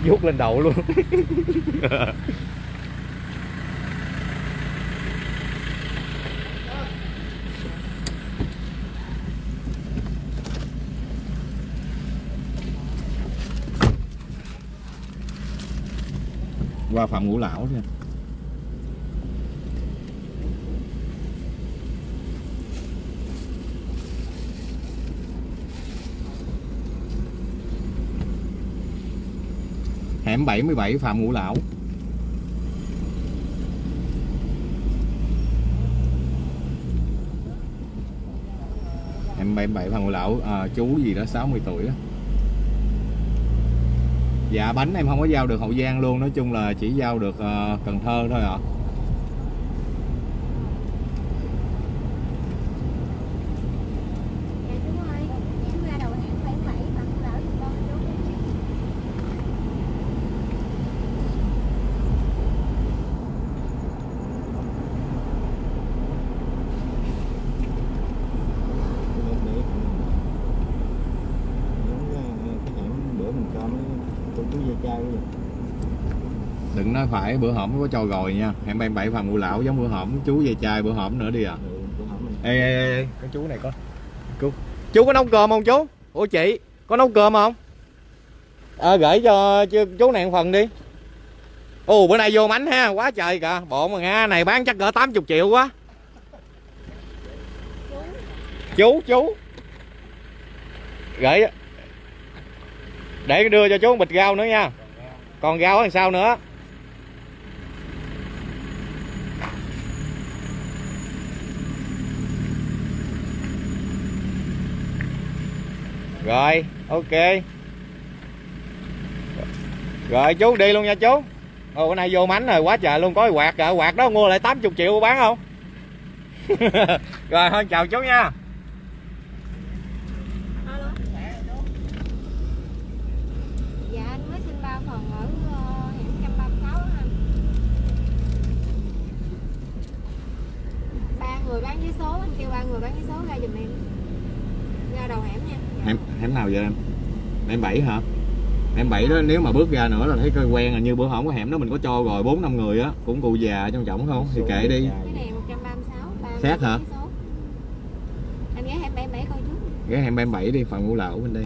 Vuốt lên đầu luôn [laughs] qua phạm ngũ lão nha hẻm 77 Phạm Ngũ Lão hẻm 77 Phạm Ngũ Lão à, chú gì đó 60 tuổi đó dạ bánh em không có giao được Hậu Giang luôn, nói chung là chỉ giao được ờ, Cần Thơ thôi ạ à chú ơi em ra đầu hẻm bảy bảy bằng lỡ giùm con chú để để giống như cái hẻm bữa mình cho mấy cô chú dây chai vậy đừng nói phải bữa hổm có cho rồi nha. Hẻm 77 Phạm Ngũ Lão giống bữa hổm chú về chai bữa hổm nữa đi à. Ừ, ê ê ê cái chú này có. Chú chú có nấu cơm không chú? Ủa chị có nấu cơm không? Ờ gửi cho chú, này một phần đi. Ồ bữa nay vô mánh ha quá trời kìa. Bộ mà nghe này bán chắc cỡ 80 triệu quá. Chú chú. Gửi để đưa cho chú một bịch rau nữa nha. Còn rau đằng sau nữa rồi ok rồi chú đi luôn nha chú ồ bữa nay vô mánh rồi quá trời luôn có quạt kìa quạt đó mua lại 80 triệu bán không [laughs] rồi thôi chào chú nha Dạ anh mới xin ba phần ở ờ, hẻm 136 á anh. Ba người bán vé số, anh kêu ba người bán vé số ra giùm em. Ra đầu hẻm hẻm hẻm nào vậy em? Hẻm bảy hả? Hẻm bảy đó nếu mà bước ra nữa là thấy coi quen à như bữa hổm cái hẻm đó mình có cho rồi bốn năm người á cũng cụ già trong trọng không? Thì kệ đi. Cái này 136, ba người Xét hả? Anh ghé hẻm 77 coi trước. ghé hẻm em bảy đi phần ngũ lão bên đây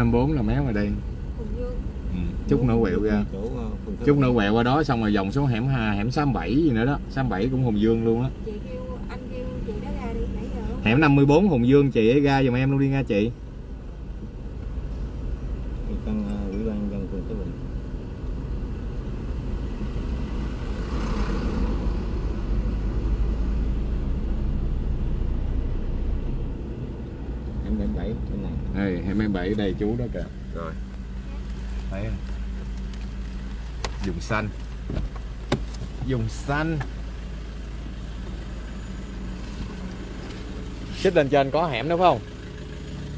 54 là méo ngoài đen, ừ. chút nữa quẹo ra. Chút nữa quẹo qua đó xong rồi dòng số hẻm hà hẻm 67 gì nữa đó. 67 cũng Hùng Dương luôn á. Hẻm 54 Hùng Dương chị ấy ra dùm em luôn đi nha chị. Chú đó kìa. Rồi. Thấy không? dùng xanh. Dùng xanh. Xích lên trên có hẻm phải không?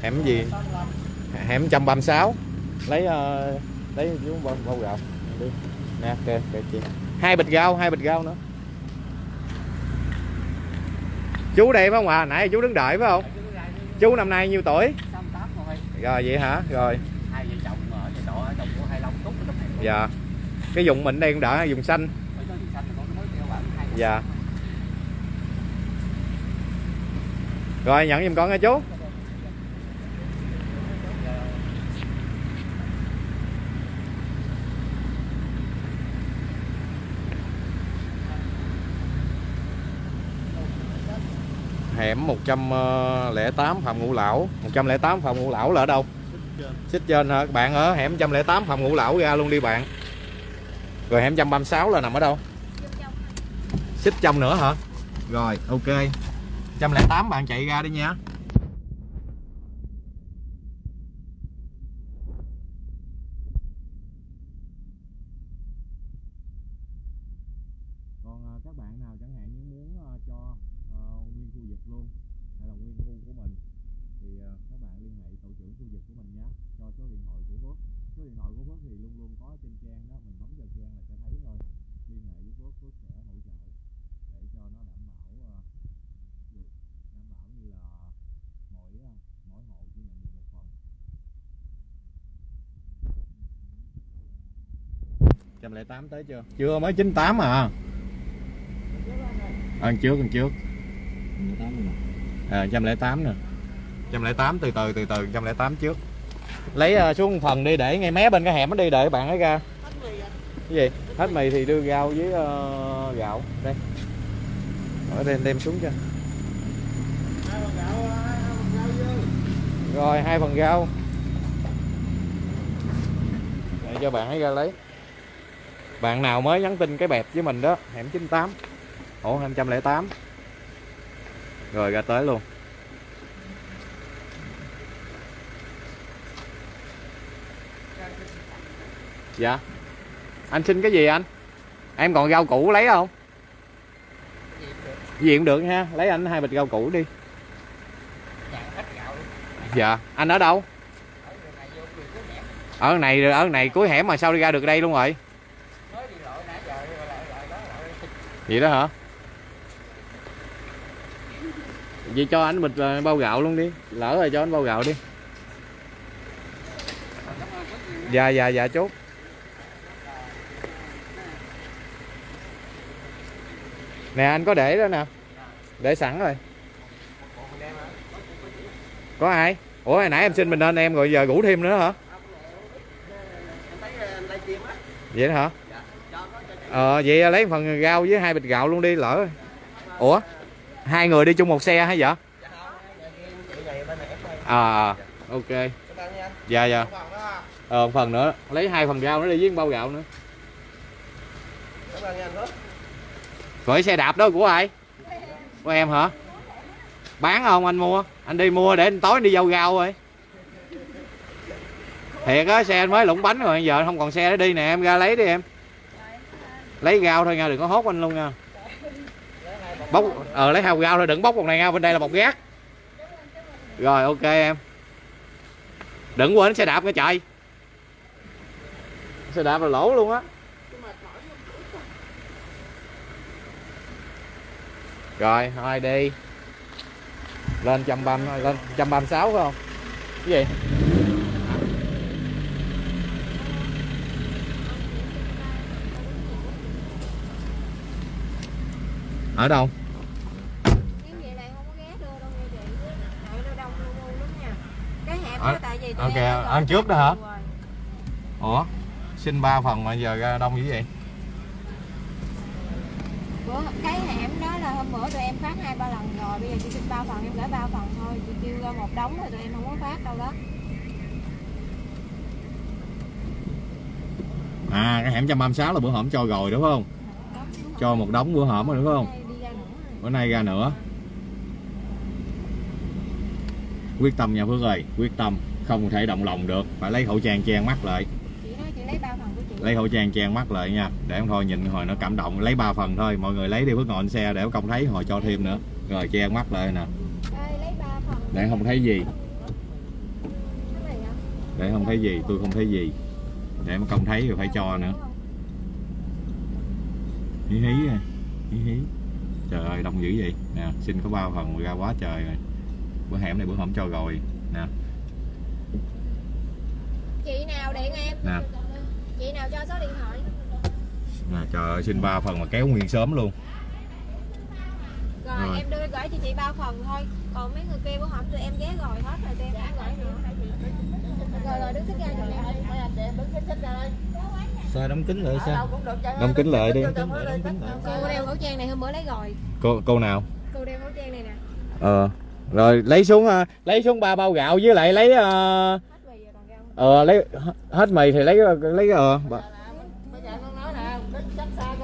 Hẻm gì? Hẻm 136 lấy uh, lấy chú bao, bao gạo. Đi. Nè ok ok chị. Hai bịch rau hai bịch rau nữa. Chú đây phải không à nãy chú đứng đợi phải không? Chú năm nay nhiêu tuổi rồi vậy hả? Rồi. Hai vợ chồng ở nhà trọ ở trong của hai long túc ở trong này. Dạ. Cái dùng mình đây cũng đã dùng xanh. Dạ. rồi nhận giùm con nha chú hẻm 108 Phạm Ngũ Lão. 108 Phạm Ngũ Lão là ở đâu? Xích trên. Hả? Bạn ở hẻm 108 Phạm Ngũ Lão ra luôn đi bạn. Rồi hẻm 136 là nằm ở đâu? Xích trong nữa hả? Rồi, ok. 108 bạn chạy ra đi nha còn à, các bạn nào chẳng hạn như muốn à, cho à, nguyên khu vực luôn hay là nguyên khu của mình thì à, các bạn liên hệ tổ trưởng khu vực của mình nhé cho số điện thoại của Phước số điện thoại của Phước thì luôn luôn có trên trang đó mình bấm vào trang là sẽ thấy thôi liên hệ với Phước Phước sẽ hỗ trợ để cho nó đảm bảo à, được đảm bảo như là mỗi à, mỗi hộ chỉ nhận được một phần 108 tới chưa? Chưa mới 98 à. À, ăn trước ăn trước. Mười tám này. À, 108 nè. 108 từ từ từ từ 108 trước. Lấy uh, xuống phần đi để ngay mé bên cái hẻm đó đi đợi bạn ấy ra. Cái gì? hết mì thì đưa rau với ờ, gạo đây ở đây đem xuống cho rồi hai phần rau để cho bạn ấy ra lấy bạn nào mới nhắn tin cái bẹp với mình đó, hẻm 98 ổ 208 rồi, ra tới luôn. Dạ. Anh xin cái gì anh? Em còn rau củ lấy không? Gì cũng được ha, lấy anh hai bịch rau củ đi. Dạ anh ở đâu? Ở này ở này cuối hẻm mà sao đi ra được đây luôn rồi? Vậy đó hả? Vậy cho anh bịch ờ, bao gạo luôn đi. Lỡ rồi cho anh bao gạo đi. Dạ dạ dạ chốt. Nè, anh có để đó nè. Để sẵn rồi. Có ai? Ủa, hồi nãy em xin mình lên em rồi giờ ngủ thêm nữa hả? Vậy đó hả? Ờ vậy à, lấy phần rau với hai bịch gạo luôn đi, lỡ. Ủa, hai người đi chung một xe hay vậy? À, à ok. Dạ dạ. Ờ một phần nữa, lấy hai phần rau nữa đi với bao gạo nữa. Gửi xe đạp đó, của ai? Của em hả? Bán không anh mua? Anh đi mua để anh tối anh đi giao rau rồi. Thiệt á, xe anh mới lủng bánh rồi, giờ không còn xe để đi nè, em ra lấy đi em lấy rau thôi nha đừng có hốt anh luôn nha bóc ờ lấy hào rau thôi, đừng bóc một này nha bên đây là bọc gác. Rồi, ok em. Đừng quên xe đạp nha trời xe đạp là lỗ luôn á. Rồi thôi đi. Lên trăm ba lên trăm ba sáu phải không? Cái gì ở đâu Nếu vậy này không có ghé đưa đâu nha chị Tại nó đông lu bu lắm nha Cái hẹp Ờ, đó tại vì tụi ok, em đã gọi ăn trước đó hả? ủa xin ba phần mà giờ ra đông dữ vậy? Bữa cái hẻm đó là hôm bữa tụi em phát hai ba lần rồi Bây giờ chị xin ba phần em gửi ba phần thôi. Chị kêu ra một đống rồi tụi em không có phát đâu đó. À cái hẻm trăm băm sáu là bữa hổm cho rồi đúng không? Cho một đống bữa hổm rồi đúng không Đây đi ra nữa rồi. Bữa nay ra nữa. Quyết tâm nha Phước ơi quyết tâm. Không thể động lòng được. Phải lấy khẩu trang che mắt lại. Lấy khẩu trang che mắt lại nha. Để em thôi nhìn hồi nó cảm động. Lấy ba phần thôi. Mọi người lấy đi Phước ngồi xe để công thấy hồi cho thêm nữa. Rồi che mắt lại nè. Để không thấy gì. Để không thấy gì. Tôi không thấy gì. Để mà công thấy rồi phải cho nữa. Hí hí à. hí hí trời ơi đông dữ vậy. Nè xin có ba phần ra quá trời rồi. Bữa hẻm này bữa hổm cho rồi. Nè. Chị nào điện em? Nè. Chị nào cho số điện thoại? Nè trời ơi xin ba phần mà kéo nguyên sớm luôn. Rồi, Rồi. em đưa gửi cho chị ba phần thôi. Còn mấy người kia bữa hổm tụi em ghé rồi hết rồi tụi em không gửi nữa. Rồi rồi đứng xích ra giùm em sao đóng kính lại sao? đóng kính lại đi. Cô đeo khẩu trang này hôm bữa lấy rồi. Cô cô nào? Cô đeo khẩu trang này nè. Ờ rồi lấy xuống ờ, lấy xuống ba bao gạo với lại lấy ờ Hết mì rồi còn rau ờ, lấy hết mì thì lấy lấy ờ bà-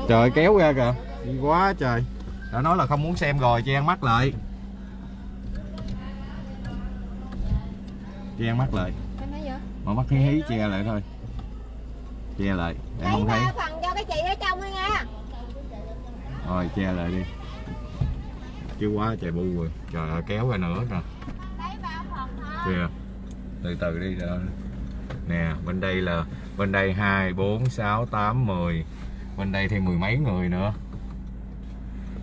trời kéo ra kìa. Đi quá trời. Đã nói là không muốn xem rồi che mắt lại. Che mắt lại. Mở mắt hí hí che lại thôi che lại để không thấy. phần cho cái chị ở trong thôi nha. Rồi che lại đi. Chứ quá trời bu rồi. Trời ơi kéo ra nữa nè. Kìa từ từ đi rồi nè bên đây là bên đây hai bốn sáu tám mười. Bên đây thêm mười mấy người nữa.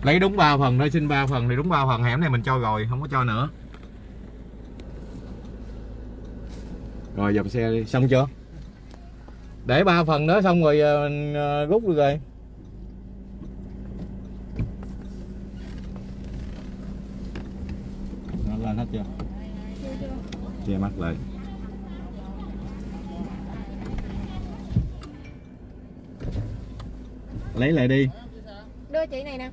Lấy đúng ba phần thôi xin ba phần thì đúng ba phần. Hẻm này mình cho rồi không có cho nữa. Rồi dòng xe đi. Xong chưa để ba phần nữa xong rồi ờ, mình ờ, rút được rồi. Nó lên hết chưa? Che mắt lại. Lấy lại đi. Đưa chị này nè.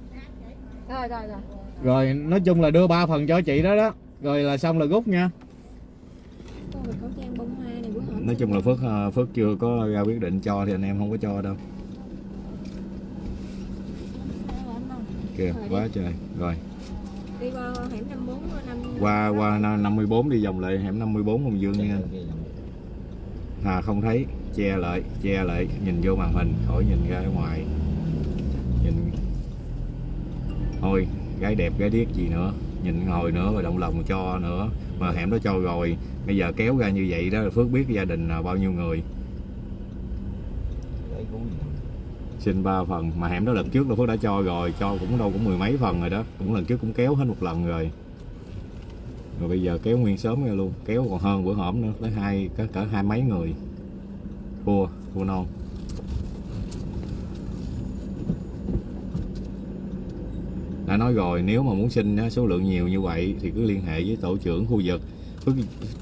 Rồi rồi rồi. Rồi nói chung là đưa ba phần cho chị đó đó. Rồi là xong là rút nha nói chung là phước ờ, phước chưa có ra quyết định cho thì anh em không có cho đâu. Kìa quá trời. Rồi. Đi qua hẻm 54 năm qua qua na- 54 đi vòng lại hẻm 54 Hồng Dương nha. À không thấy che lại che lại nhìn vô màn hình khỏi nhìn ra ngoài. Nhìn. Thôi gái đẹp gái điếc gì nữa. Nhìn ngồi nữa rồi động lòng cho nữa. Mà hẻm đó cho rồi bây giờ kéo ra như vậy đó là phước biết gia đình là bao nhiêu người. Xin ba phần mà hẻm đó lần trước là phước đã cho rồi cho cũng đâu cũng mười mấy phần rồi đó. Cũng lần trước cũng kéo hết một lần rồi. Rồi bây giờ kéo nguyên sớm ra luôn kéo còn hơn bữa hổm nữa tới hai cả, cả hai mấy người. Thua thua non. Đã nói rồi nếu mà muốn xin số lượng nhiều như vậy thì cứ liên hệ với tổ trưởng khu vực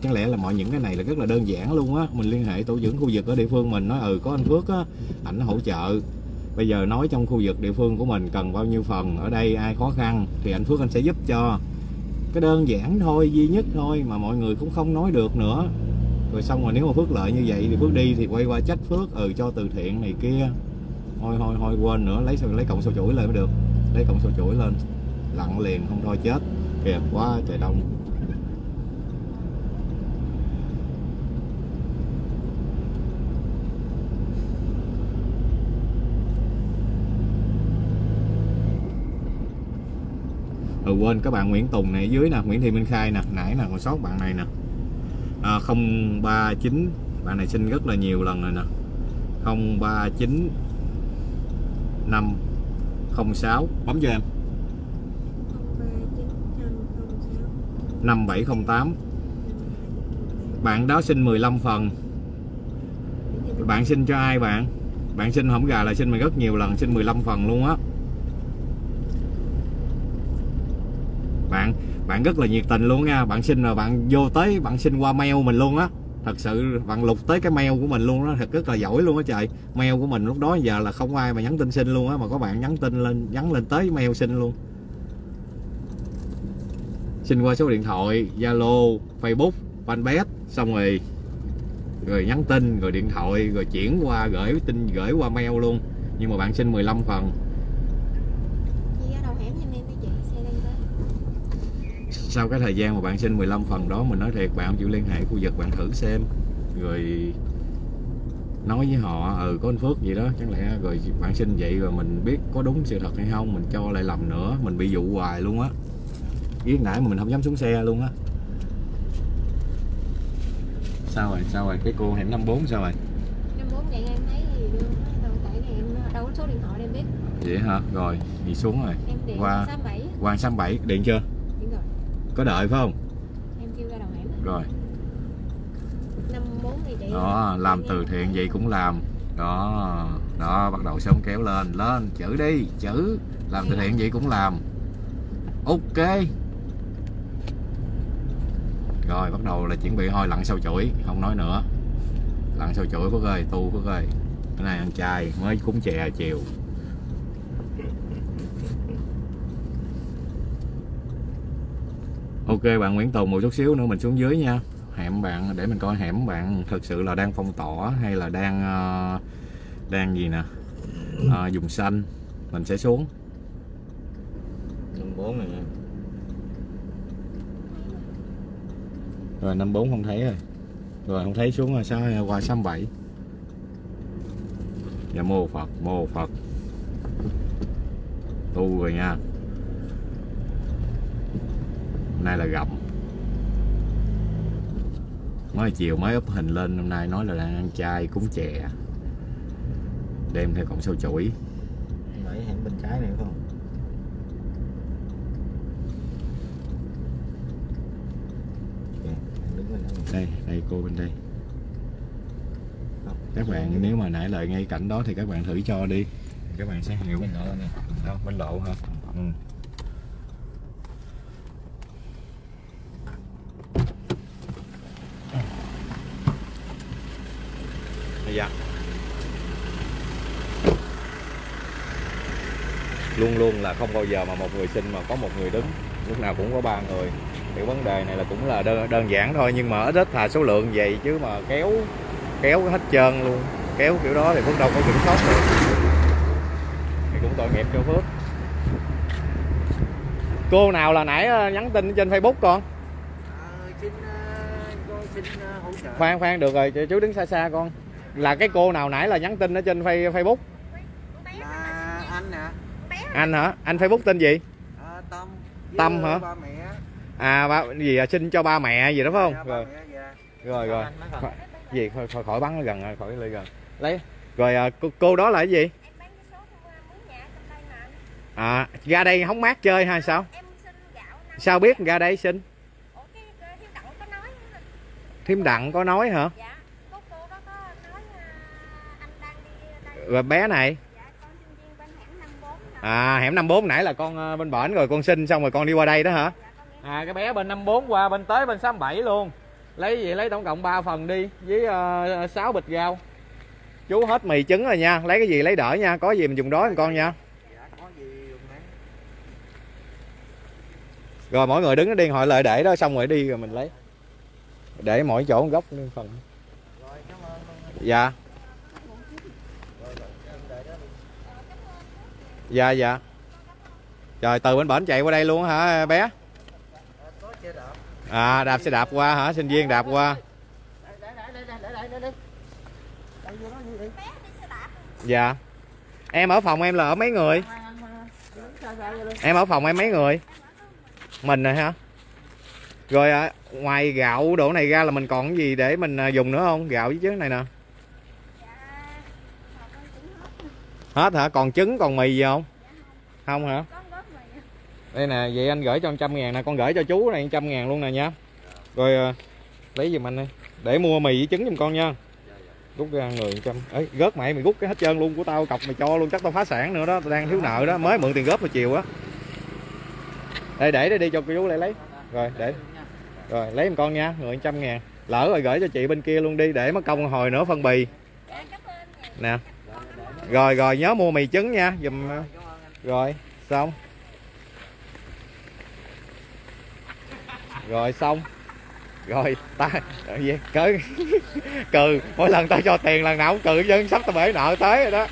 chẳng lẽ là mọi những cái này là rất là đơn giản luôn á. Mình liên hệ tổ trưởng khu vực ở địa phương mình, nói ừ có anh Phước á, ảnh hỗ trợ. Bây giờ nói trong khu vực địa phương của mình cần bao nhiêu phần, ở đây ai khó khăn thì anh Phước anh sẽ giúp cho. Cái đơn giản thôi, duy nhất thôi mà mọi người cũng không nói được nữa. Rồi xong rồi nếu mà Phước lợi như vậy thì Phước đi thì quay qua trách Phước ừ cho từ thiện này kia. Thôi thôi thôi, quên nữa, lấy lấy cộng số chuỗi lên mới được. Lấy cộng số chuỗi lên, lặn liền, không thôi chết. Kìa, quá trời đông. Quên. Các bạn Nguyễn Tùng này dưới nè Nguyễn Thị Minh Khai nè nãy nè còn sót bạn này nè. À, 039 bạn này xin rất là nhiều lần rồi nè. 039 506 bấm cho em. 5708 bạn đó xin 15 phần. Bạn xin cho ai bạn? Bạn xin không gà là xin mình rất nhiều lần xin 15 phần luôn á bạn rất là nhiệt tình luôn nha. Bạn xin là bạn vô tới, bạn xin qua mail mình luôn á. Thật sự bạn lục tới cái mail của mình luôn đó thật rất là giỏi luôn á trời. Mail của mình lúc đó giờ là không ai mà nhắn tin xin luôn á, mà có bạn nhắn tin lên, nhắn lên tới mail xin luôn. Xin qua số điện thoại, zalo, facebook, fanpage, xong rồi rồi nhắn tin, rồi điện thoại, rồi chuyển qua, gửi tin, gửi qua mail luôn. Nhưng mà bạn xin 15 phần chị ở đầu hẻm giùm em đi chị xe đang tới sau cái thời gian mà bạn xin 15 phần đó mình nói thiệt bạn không chịu liên hệ khu vực bạn thử xem. Rồi nói với họ ừ có anh Phước gì đó chẳng lẽ rồi bạn xin vậy rồi mình biết có đúng sự thật hay không mình cho lại lầm nữa mình bị dụ hoài luôn á. Biết nãy mà mình không dám xuống xe luôn á. Sao rồi sao rồi? Cái cô hẻm 54 sao rồi? 54 vậy em thấy nó đâu tại này em đâu có số điện thoại để em biết. Vậy hả? Rồi đi xuống rồi. Em điện Qua. qua 67 Hoàng 67 điện chưa có đợi phải không? Em kêu ra đầu hẻm rồi. 54 thì chị đó làm từ thiện vậy cũng làm. Đó đó bắt đầu sống kéo lên. Lên chữ đi chữ. Làm từ thiện vậy cũng làm. Ok. Rồi bắt đầu là chuẩn bị thôi lặn sâu chuỗi không nói nữa. Lặn sâu chuỗi phước ơi tu phước ơi cái này ăn chay mới cúng chè chiều ok bạn Nguyễn Tùng một chút xíu nữa mình xuống dưới nha. Hẻm bạn để mình coi hẻm bạn thực sự là đang phong tỏa hay là đang ờ, đang gì nè? Ờ, dùng xanh. Mình sẽ xuống. Năm bốn này nha. rồi năm bốn không thấy rồi. Rồi không thấy xuống rồi sao qua sáu bảy. Dạ mô phật mô phật. Tu rồi nha nay là gặm mới chiều mới up hình lên hôm nay nói là đang ăn chay cúng chè. Đem theo cộng sâu chuỗi Nãy hẻm bên trái này phải không? Đây. Đây cô bên đây. Các bạn nếu mà nãy lời ngay cảnh đó thì các bạn thử cho đi. Các bạn sẽ hiểu. Bên đó nè. không bên lộ hả? Ừ. giờ luôn luôn là không bao giờ mà một người xin mà có một người đứng lúc nào cũng có ba người. Thì vấn đề này là cũng là đơn, đơn giản thôi nhưng mà ít ít là số lượng vậy chứ mà kéo kéo hết trơn luôn. Kéo kiểu đó thì Phước đâu có kiểm soát được. Thì cũng tội nghiệp cho Phước. Cô nào là nãy ờ, nhắn tin trên Facebook con? Xin cô xin hỗ trợ. Khoan khoan được rồi chú đứng xa xa con là cái cô nào nãy là nhắn tin ở trên Face- Facebook? Là anh nè anh hả? Anh Facebook tên gì? À, tâm. Tâm hả? ba mẹ. À ba gì à, xin cho ba mẹ gì đó phải không? Dạ, rồi. dạ. rồi rồi. Khỏi- gì? Khỏi, khỏi, khỏi bắn nó gần rồi, khỏi ly gần. Lấy. Rồi à, cô, cô đó là cái gì? Em bán cái số hôm qua mướn nhà trong đây mà anh. à ra đây hóng mát chơi hay sao? Em xin gạo năm sao biết ra đây xin? Ủa cái cái thiếu đặng có nói. Nữa. thím đặng có nói hả? Dạ cô cô đó có nói à, anh đang đi đây rồi bé này? Dạ con sinh viên bên hẻm 54 nè. à hẻm 54 nãy là con ờ, bên bển rồi con xin xong rồi con đi qua đây đó hả? Dạ à cái bé bên 54 qua bên tới bên 67 luôn. Lấy gì lấy tổng cộng 3 phần đi với uh, 6 bịch rau. Chú hết mì trứng rồi nha lấy cái gì lấy đỡ nha có gì mình dùng đó con con nha. Dạ rồi mỗi người đứng nó điên hội lợi để đó xong rồi đi rồi mình lấy. Để mỗi chỗ một góc phần. Rồi cảm ơn dạ dạ dạ. Trời từ bên bển chạy qua đây luôn hả bé? À, đạp xe đạp qua hả sinh viên đạp qua. Dạ. Em ở phòng em là ở mấy người? Em ở phòng em mấy người? Mình rồi hả? Rồi à, ngoài gạo đổ này ra là mình còn cái gì để mình à, dùng nữa không? Gạo với chứ này nè dạ họ con cũng hết hả? Còn trứng còn mì gì không? Không hả? Góp đây nè vậy anh gửi cho trăm ngàn nè con gửi cho chú này trăm ngàn luôn nè nha. Rồi à, lấy giùm anh đi. Để mua mì với trứng giùm con nha. Rút ra người trăm. Ấy gớt mày mày rút cái hết trơn luôn của tao cọc mày cho luôn chắc tao phá sản nữa đó tao đang thiếu nợ đó. Mới mượn tiền góp hồi chiều á. Đây để đây đi cho cô chú lại lấy. Rồi để. Rồi lấy giùm con nha người trăm ngàn. Lỡ rồi gửi cho chị bên kia luôn đi để mất công hồi nữa phân bì. Dạ nè rồi rồi nhớ mua mì trứng nha dùm rồi xong. Rồi xong. Rồi ta gì cỡ [laughs] cừ mỗi lần tao cho tiền lần nào cũng cừ dân sắp tao bể nợ tới rồi đó.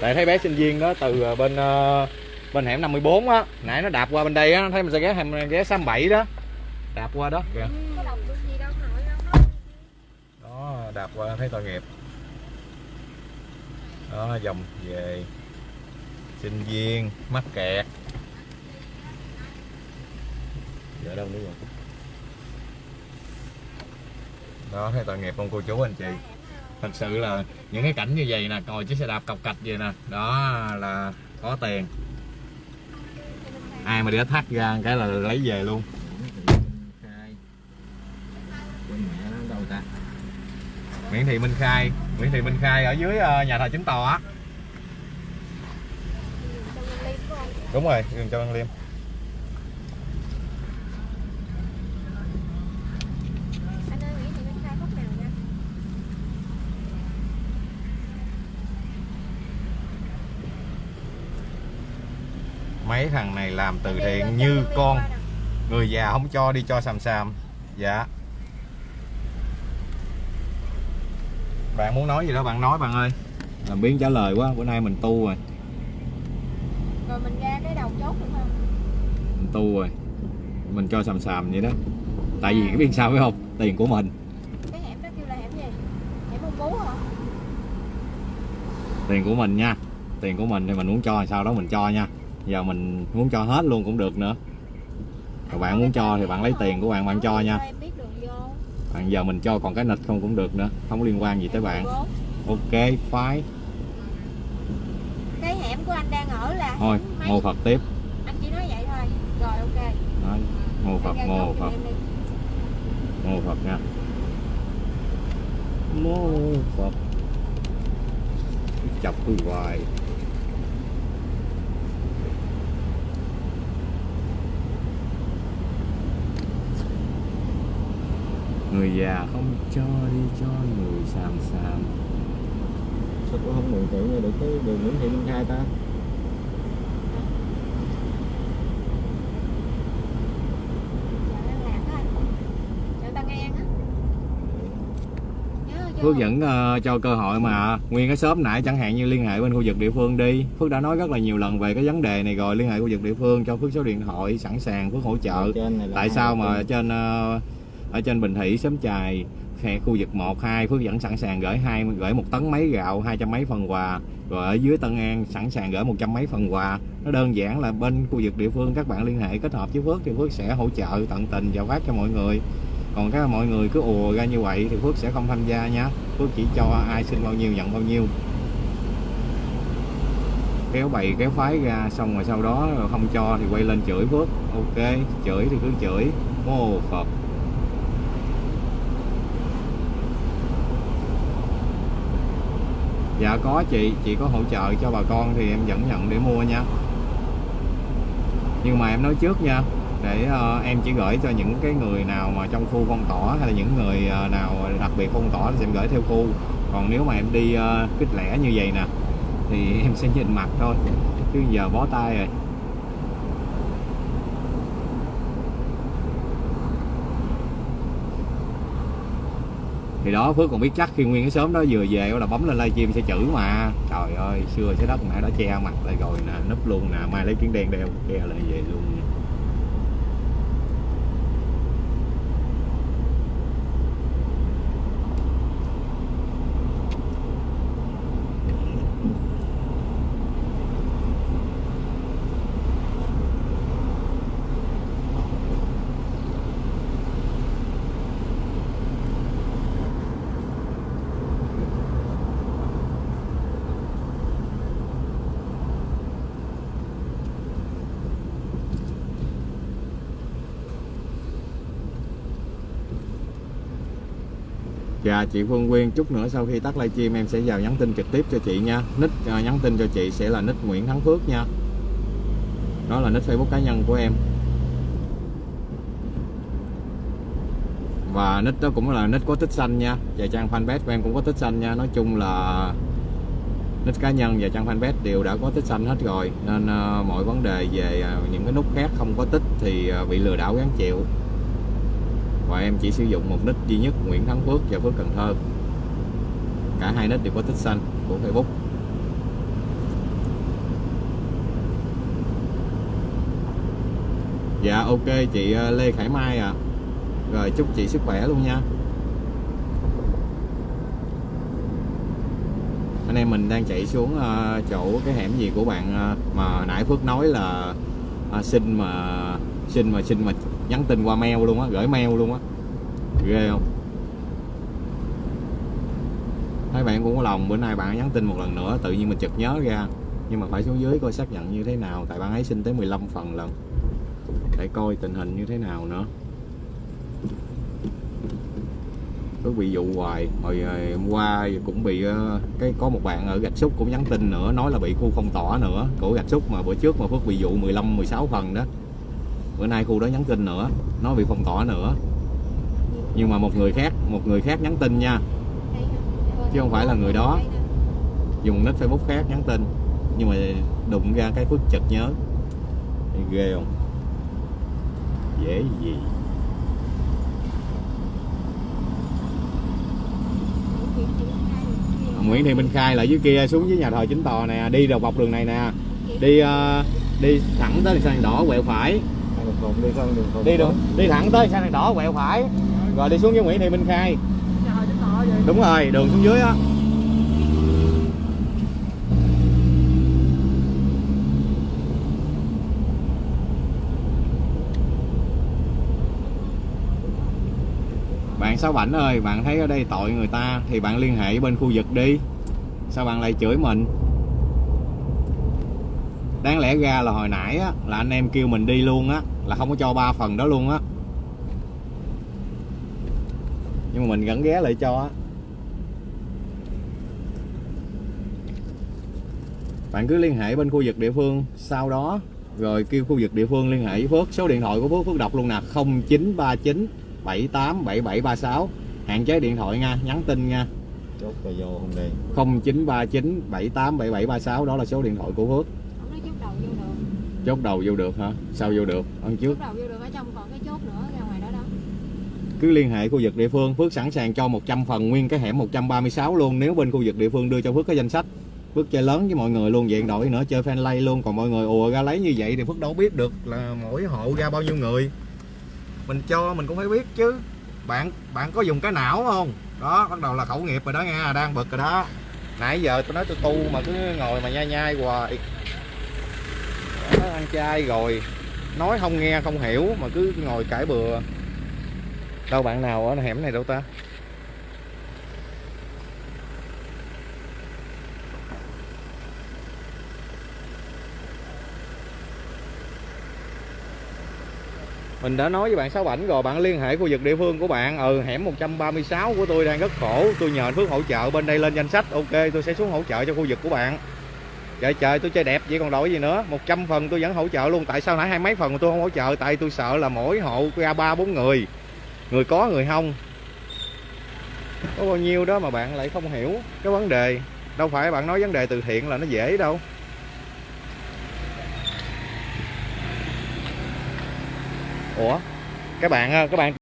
Tại thấy bé sinh viên đó từ ờ, bên ờ, bên hẻm 54 á nãy nó đạp qua bên đây á thấy mình sẽ ghé hẻm ghé 67 đó. Đạp qua đó kìa có đọc được gì đâu nội đâu đó đạp qua thấy tội nghiệp. Đó, dòng về sinh viên, mắc kẹt. Giờ đâu nữa rồi? Đó, thấy tội nghiệp không cô chú, anh chị. Thật sự là những cái cảnh như vậy nè ngồi chiếc xe đạp cọc cạch vậy nè, đó là có tiền. Ai mà để thắt ra cái là lấy về luôn khai quên mẹ nó đâu ta Nguyễn Thị Minh Khai. Nguyễn Thị Minh Khai ở dưới ờ, nhà thờ chính tòa á. Đúng rồi, đường Châu Văn Liêm. Anh khai nha mấy thằng này làm từ thiện như con. Người già không cho đi cho xàm xàm. Dạ. Bạn muốn nói gì đó bạn nói bạn ơi. Làm biến trả lời quá bữa nay mình tu rồi. Rồi mình ra cái đầu chốt được không? Mình tu rồi. Mình cho xàm xàm vậy đó. Tại vì cái biết sao phải không? Tiền của mình. Cái hẻm đó kêu là hẻm gì? Hẻm ông bú hả? Tiền của mình nha. Tiền của mình thì mình muốn cho sau đó mình cho nha. Giờ mình muốn cho hết luôn cũng được nữa. Còn bạn muốn cho thì bạn lấy tiền của bạn bạn cho nha. Em biết bạn giờ mình cho còn cái nịch không cũng được nữa không liên quan gì tới bạn. 14. ok phái cái hẻm của anh đang ở là thôi mấy? phật tiếp. Anh chỉ nói vậy thôi. Rồi ok. Nói, mô phật chốt phật mô phật nha. Mô phật chọc tôi hoài người già không cho đi cho người xàm xàm sao cũng không mường tượng được cái đường Nguyễn Thị Minh Khai ta? Phước vẫn ờ, cho cơ hội mà. Nguyên cái shop nãy chẳng hạn như liên hệ bên khu vực địa phương đi. Phước đã nói rất là nhiều lần về cái vấn đề này rồi. Liên hệ khu vực địa phương cho Phước số điện thoại sẵn sàng Phước hỗ trợ. Tại sao mà trên ờ, ở trên Bình Thị xóm chài khu vực 1 2 Phước vẫn sẵn sàng gửi hai, gửi một tấn mấy gạo, hai trăm mấy phần quà. Rồi ở dưới Tân An sẵn sàng gửi một trăm mấy phần quà. Nó đơn giản là bên khu vực địa phương các bạn liên hệ kết hợp với Phước thì Phước sẽ hỗ trợ tận tình và phát cho mọi người. Còn các mọi người cứ ùa ra như vậy thì Phước sẽ không tham gia nha. Phước chỉ cho ai xin bao nhiêu nhận bao nhiêu. Kéo bày, kéo phái ra, xong rồi sau đó không cho thì quay lên chửi Phước. Ok, chửi thì cứ chửi. Mô Phật. Dạ có chị. Chị có hỗ trợ cho bà con thì em vẫn nhận để mua nha. Nhưng mà em nói trước nha để uh, em chỉ gửi cho những cái người nào mà trong khu phong tỏa hay là những người uh, nào đặc biệt phong tỏa thì em gửi theo khu. Còn nếu mà em đi uh, kích lẻ như vậy nè thì [laughs] em sẽ nhìn mặt thôi. Chứ giờ bó tay rồi. Thì đó, Phước còn biết chắc khi nguyên cái sớm đó vừa về là bấm lên livestream sẽ chữ mà. Trời ơi, xưa trái đất mẹ đã che mặt lại rồi nè, núp luôn nè, mai lấy kiến đen đeo đeo lại về luôn. Dạ chị Phương Quyên chút nữa sau khi tắt livestream em sẽ vào nhắn tin trực tiếp cho chị nha. Nick uh, nhắn tin cho chị sẽ là nick Nguyễn Thắng Phước nha. Đó là nick Facebook cá nhân của em. Và nick đó cũng là nick có tích xanh nha. Và trang fanpage của em cũng có tích xanh nha. Nói chung là nick cá nhân và trang fanpage đều đã có tích xanh hết rồi. Nên uh, mọi vấn đề về uh, những cái nút khác không có tích thì uh, bị lừa đảo gán chịu và em chỉ sử dụng một nick duy nhất, Nguyễn Thắng Phước và Phước Cần Thơ. Cả hai nick đều có tích xanh của Facebook. Dạ ok, chị ờ, Lê Khải Mai ạ. Rồi, chúc chị sức khỏe luôn nha. Anh em mình đang chạy xuống ờ, chỗ cái hẻm gì của bạn ờ, mà nãy Phước nói là xin mà xin mà xin mà nhắn tin qua mail luôn á, gửi mail luôn á. Ghê không? Thấy bạn cũng có lòng, bữa nay bạn nhắn tin một lần nữa, tự nhiên mình chợt nhớ ra. Nhưng mà phải xuống dưới coi xác nhận như thế nào, tại bạn ấy xin tới 15 phần lần. Để coi tình hình như thế nào nữa. Cứ bị dụ hoài hồi ờ, hôm qua cũng bị ờ, cái có một bạn ở gạch xúc cũng nhắn tin nữa, nói là bị khu phong tỏa nữa của gạch xúc mà bữa trước mà phước bị dụ 15 16 phần đó bữa nay khu đó nhắn tin nữa nó bị phong tỏa nữa. Nhưng mà một người khác một người khác nhắn tin nha. Chứ không phải là người đó. dùng nick facebook khác nhắn tin. Nhưng mà đụng ra cái phước chật nhớ. Ghê không? Dễ gì? Nguyễn Thị Minh Khai là dưới kia xuống dưới nhà thờ chính tòa nè đi đầu bọc đường này nè. Đi uh, đi thẳng tới sang đỏ quẹo phải. Đường đi sang đường đi đường đi thẳng tới sang đèn đỏ quẹo phải. Rồi đi xuống với Nguyễn Thị Minh Khai. Đúng rồi đường xuống dưới á. Bạn Sáu Bảnh ơi bạn thấy ở đây tội người ta thì bạn liên hệ bên khu vực đi. Sao bạn lại chửi mình? Đáng lẽ ra là hồi nãy á, là anh em kêu mình đi luôn á là không có cho ba phần đó luôn á. Nhưng mà mình vẫn ghé lại cho á. Bạn cứ liên hệ bên khu vực địa phương sau đó rồi kêu khu vực địa phương liên hệ với Phước. Số điện thoại của Phước Phước đọc luôn nè 0939 787736 hạn chế điện thoại nha nhắn tin nha. Chốt rồi vô không đi. 0939 787736 đó là số điện thoại của Phước Ông nói chốt đầu vô được chốt đầu vô được hả? Sao vô được? Ăn trước. Chốt đầu vô được ở trong còn cái chốt nữa ra ngoài đó đó. Cứ liên hệ khu vực địa phương Phước sẵn sàng cho 100 phần nguyên cái hẻm 136 luôn nếu bên khu vực địa phương đưa cho Phước cái danh sách. Phước chơi lớn với mọi người luôn vậy đổi nữa chơi fan lay luôn còn mọi người ùa ra lấy như vậy thì Phước đâu biết được là mỗi hộ ra bao nhiêu người. Mình cho mình cũng phải biết chứ. Bạn bạn có dùng cái não không? Đó bắt đầu là khẩu nghiệp rồi đó nha đang bực rồi đó. Nãy giờ tôi nói tôi tu mà cứ ngồi mà nhai nhai hoài đó, ăn chay rồi. Nói không nghe không hiểu mà cứ ngồi cãi bừa. Đâu bạn nào ở hẻm này đâu ta? Mình đã nói với bạn Sáu ảnh rồi bạn liên hệ khu vực địa phương của bạn. Ừ hẻm 136 của tôi đang rất khổ. Tôi nhờ anh Phước hỗ trợ bên đây lên danh sách. Ok tôi sẽ xuống hỗ trợ cho khu vực của bạn trời trời, tôi chơi đẹp vậy còn đổi gì nữa. 100 phần tôi vẫn hỗ trợ luôn. Tại sao nãy hai mấy phần mà tôi không hỗ trợ? Tại tôi sợ là mỗi hộ ra ba bốn người. Người có, người không. Có bao nhiêu đó mà bạn lại không hiểu cái vấn đề. Đâu phải bạn nói vấn đề từ thiện là nó dễ đâu. Ủa? Các bạn các bạn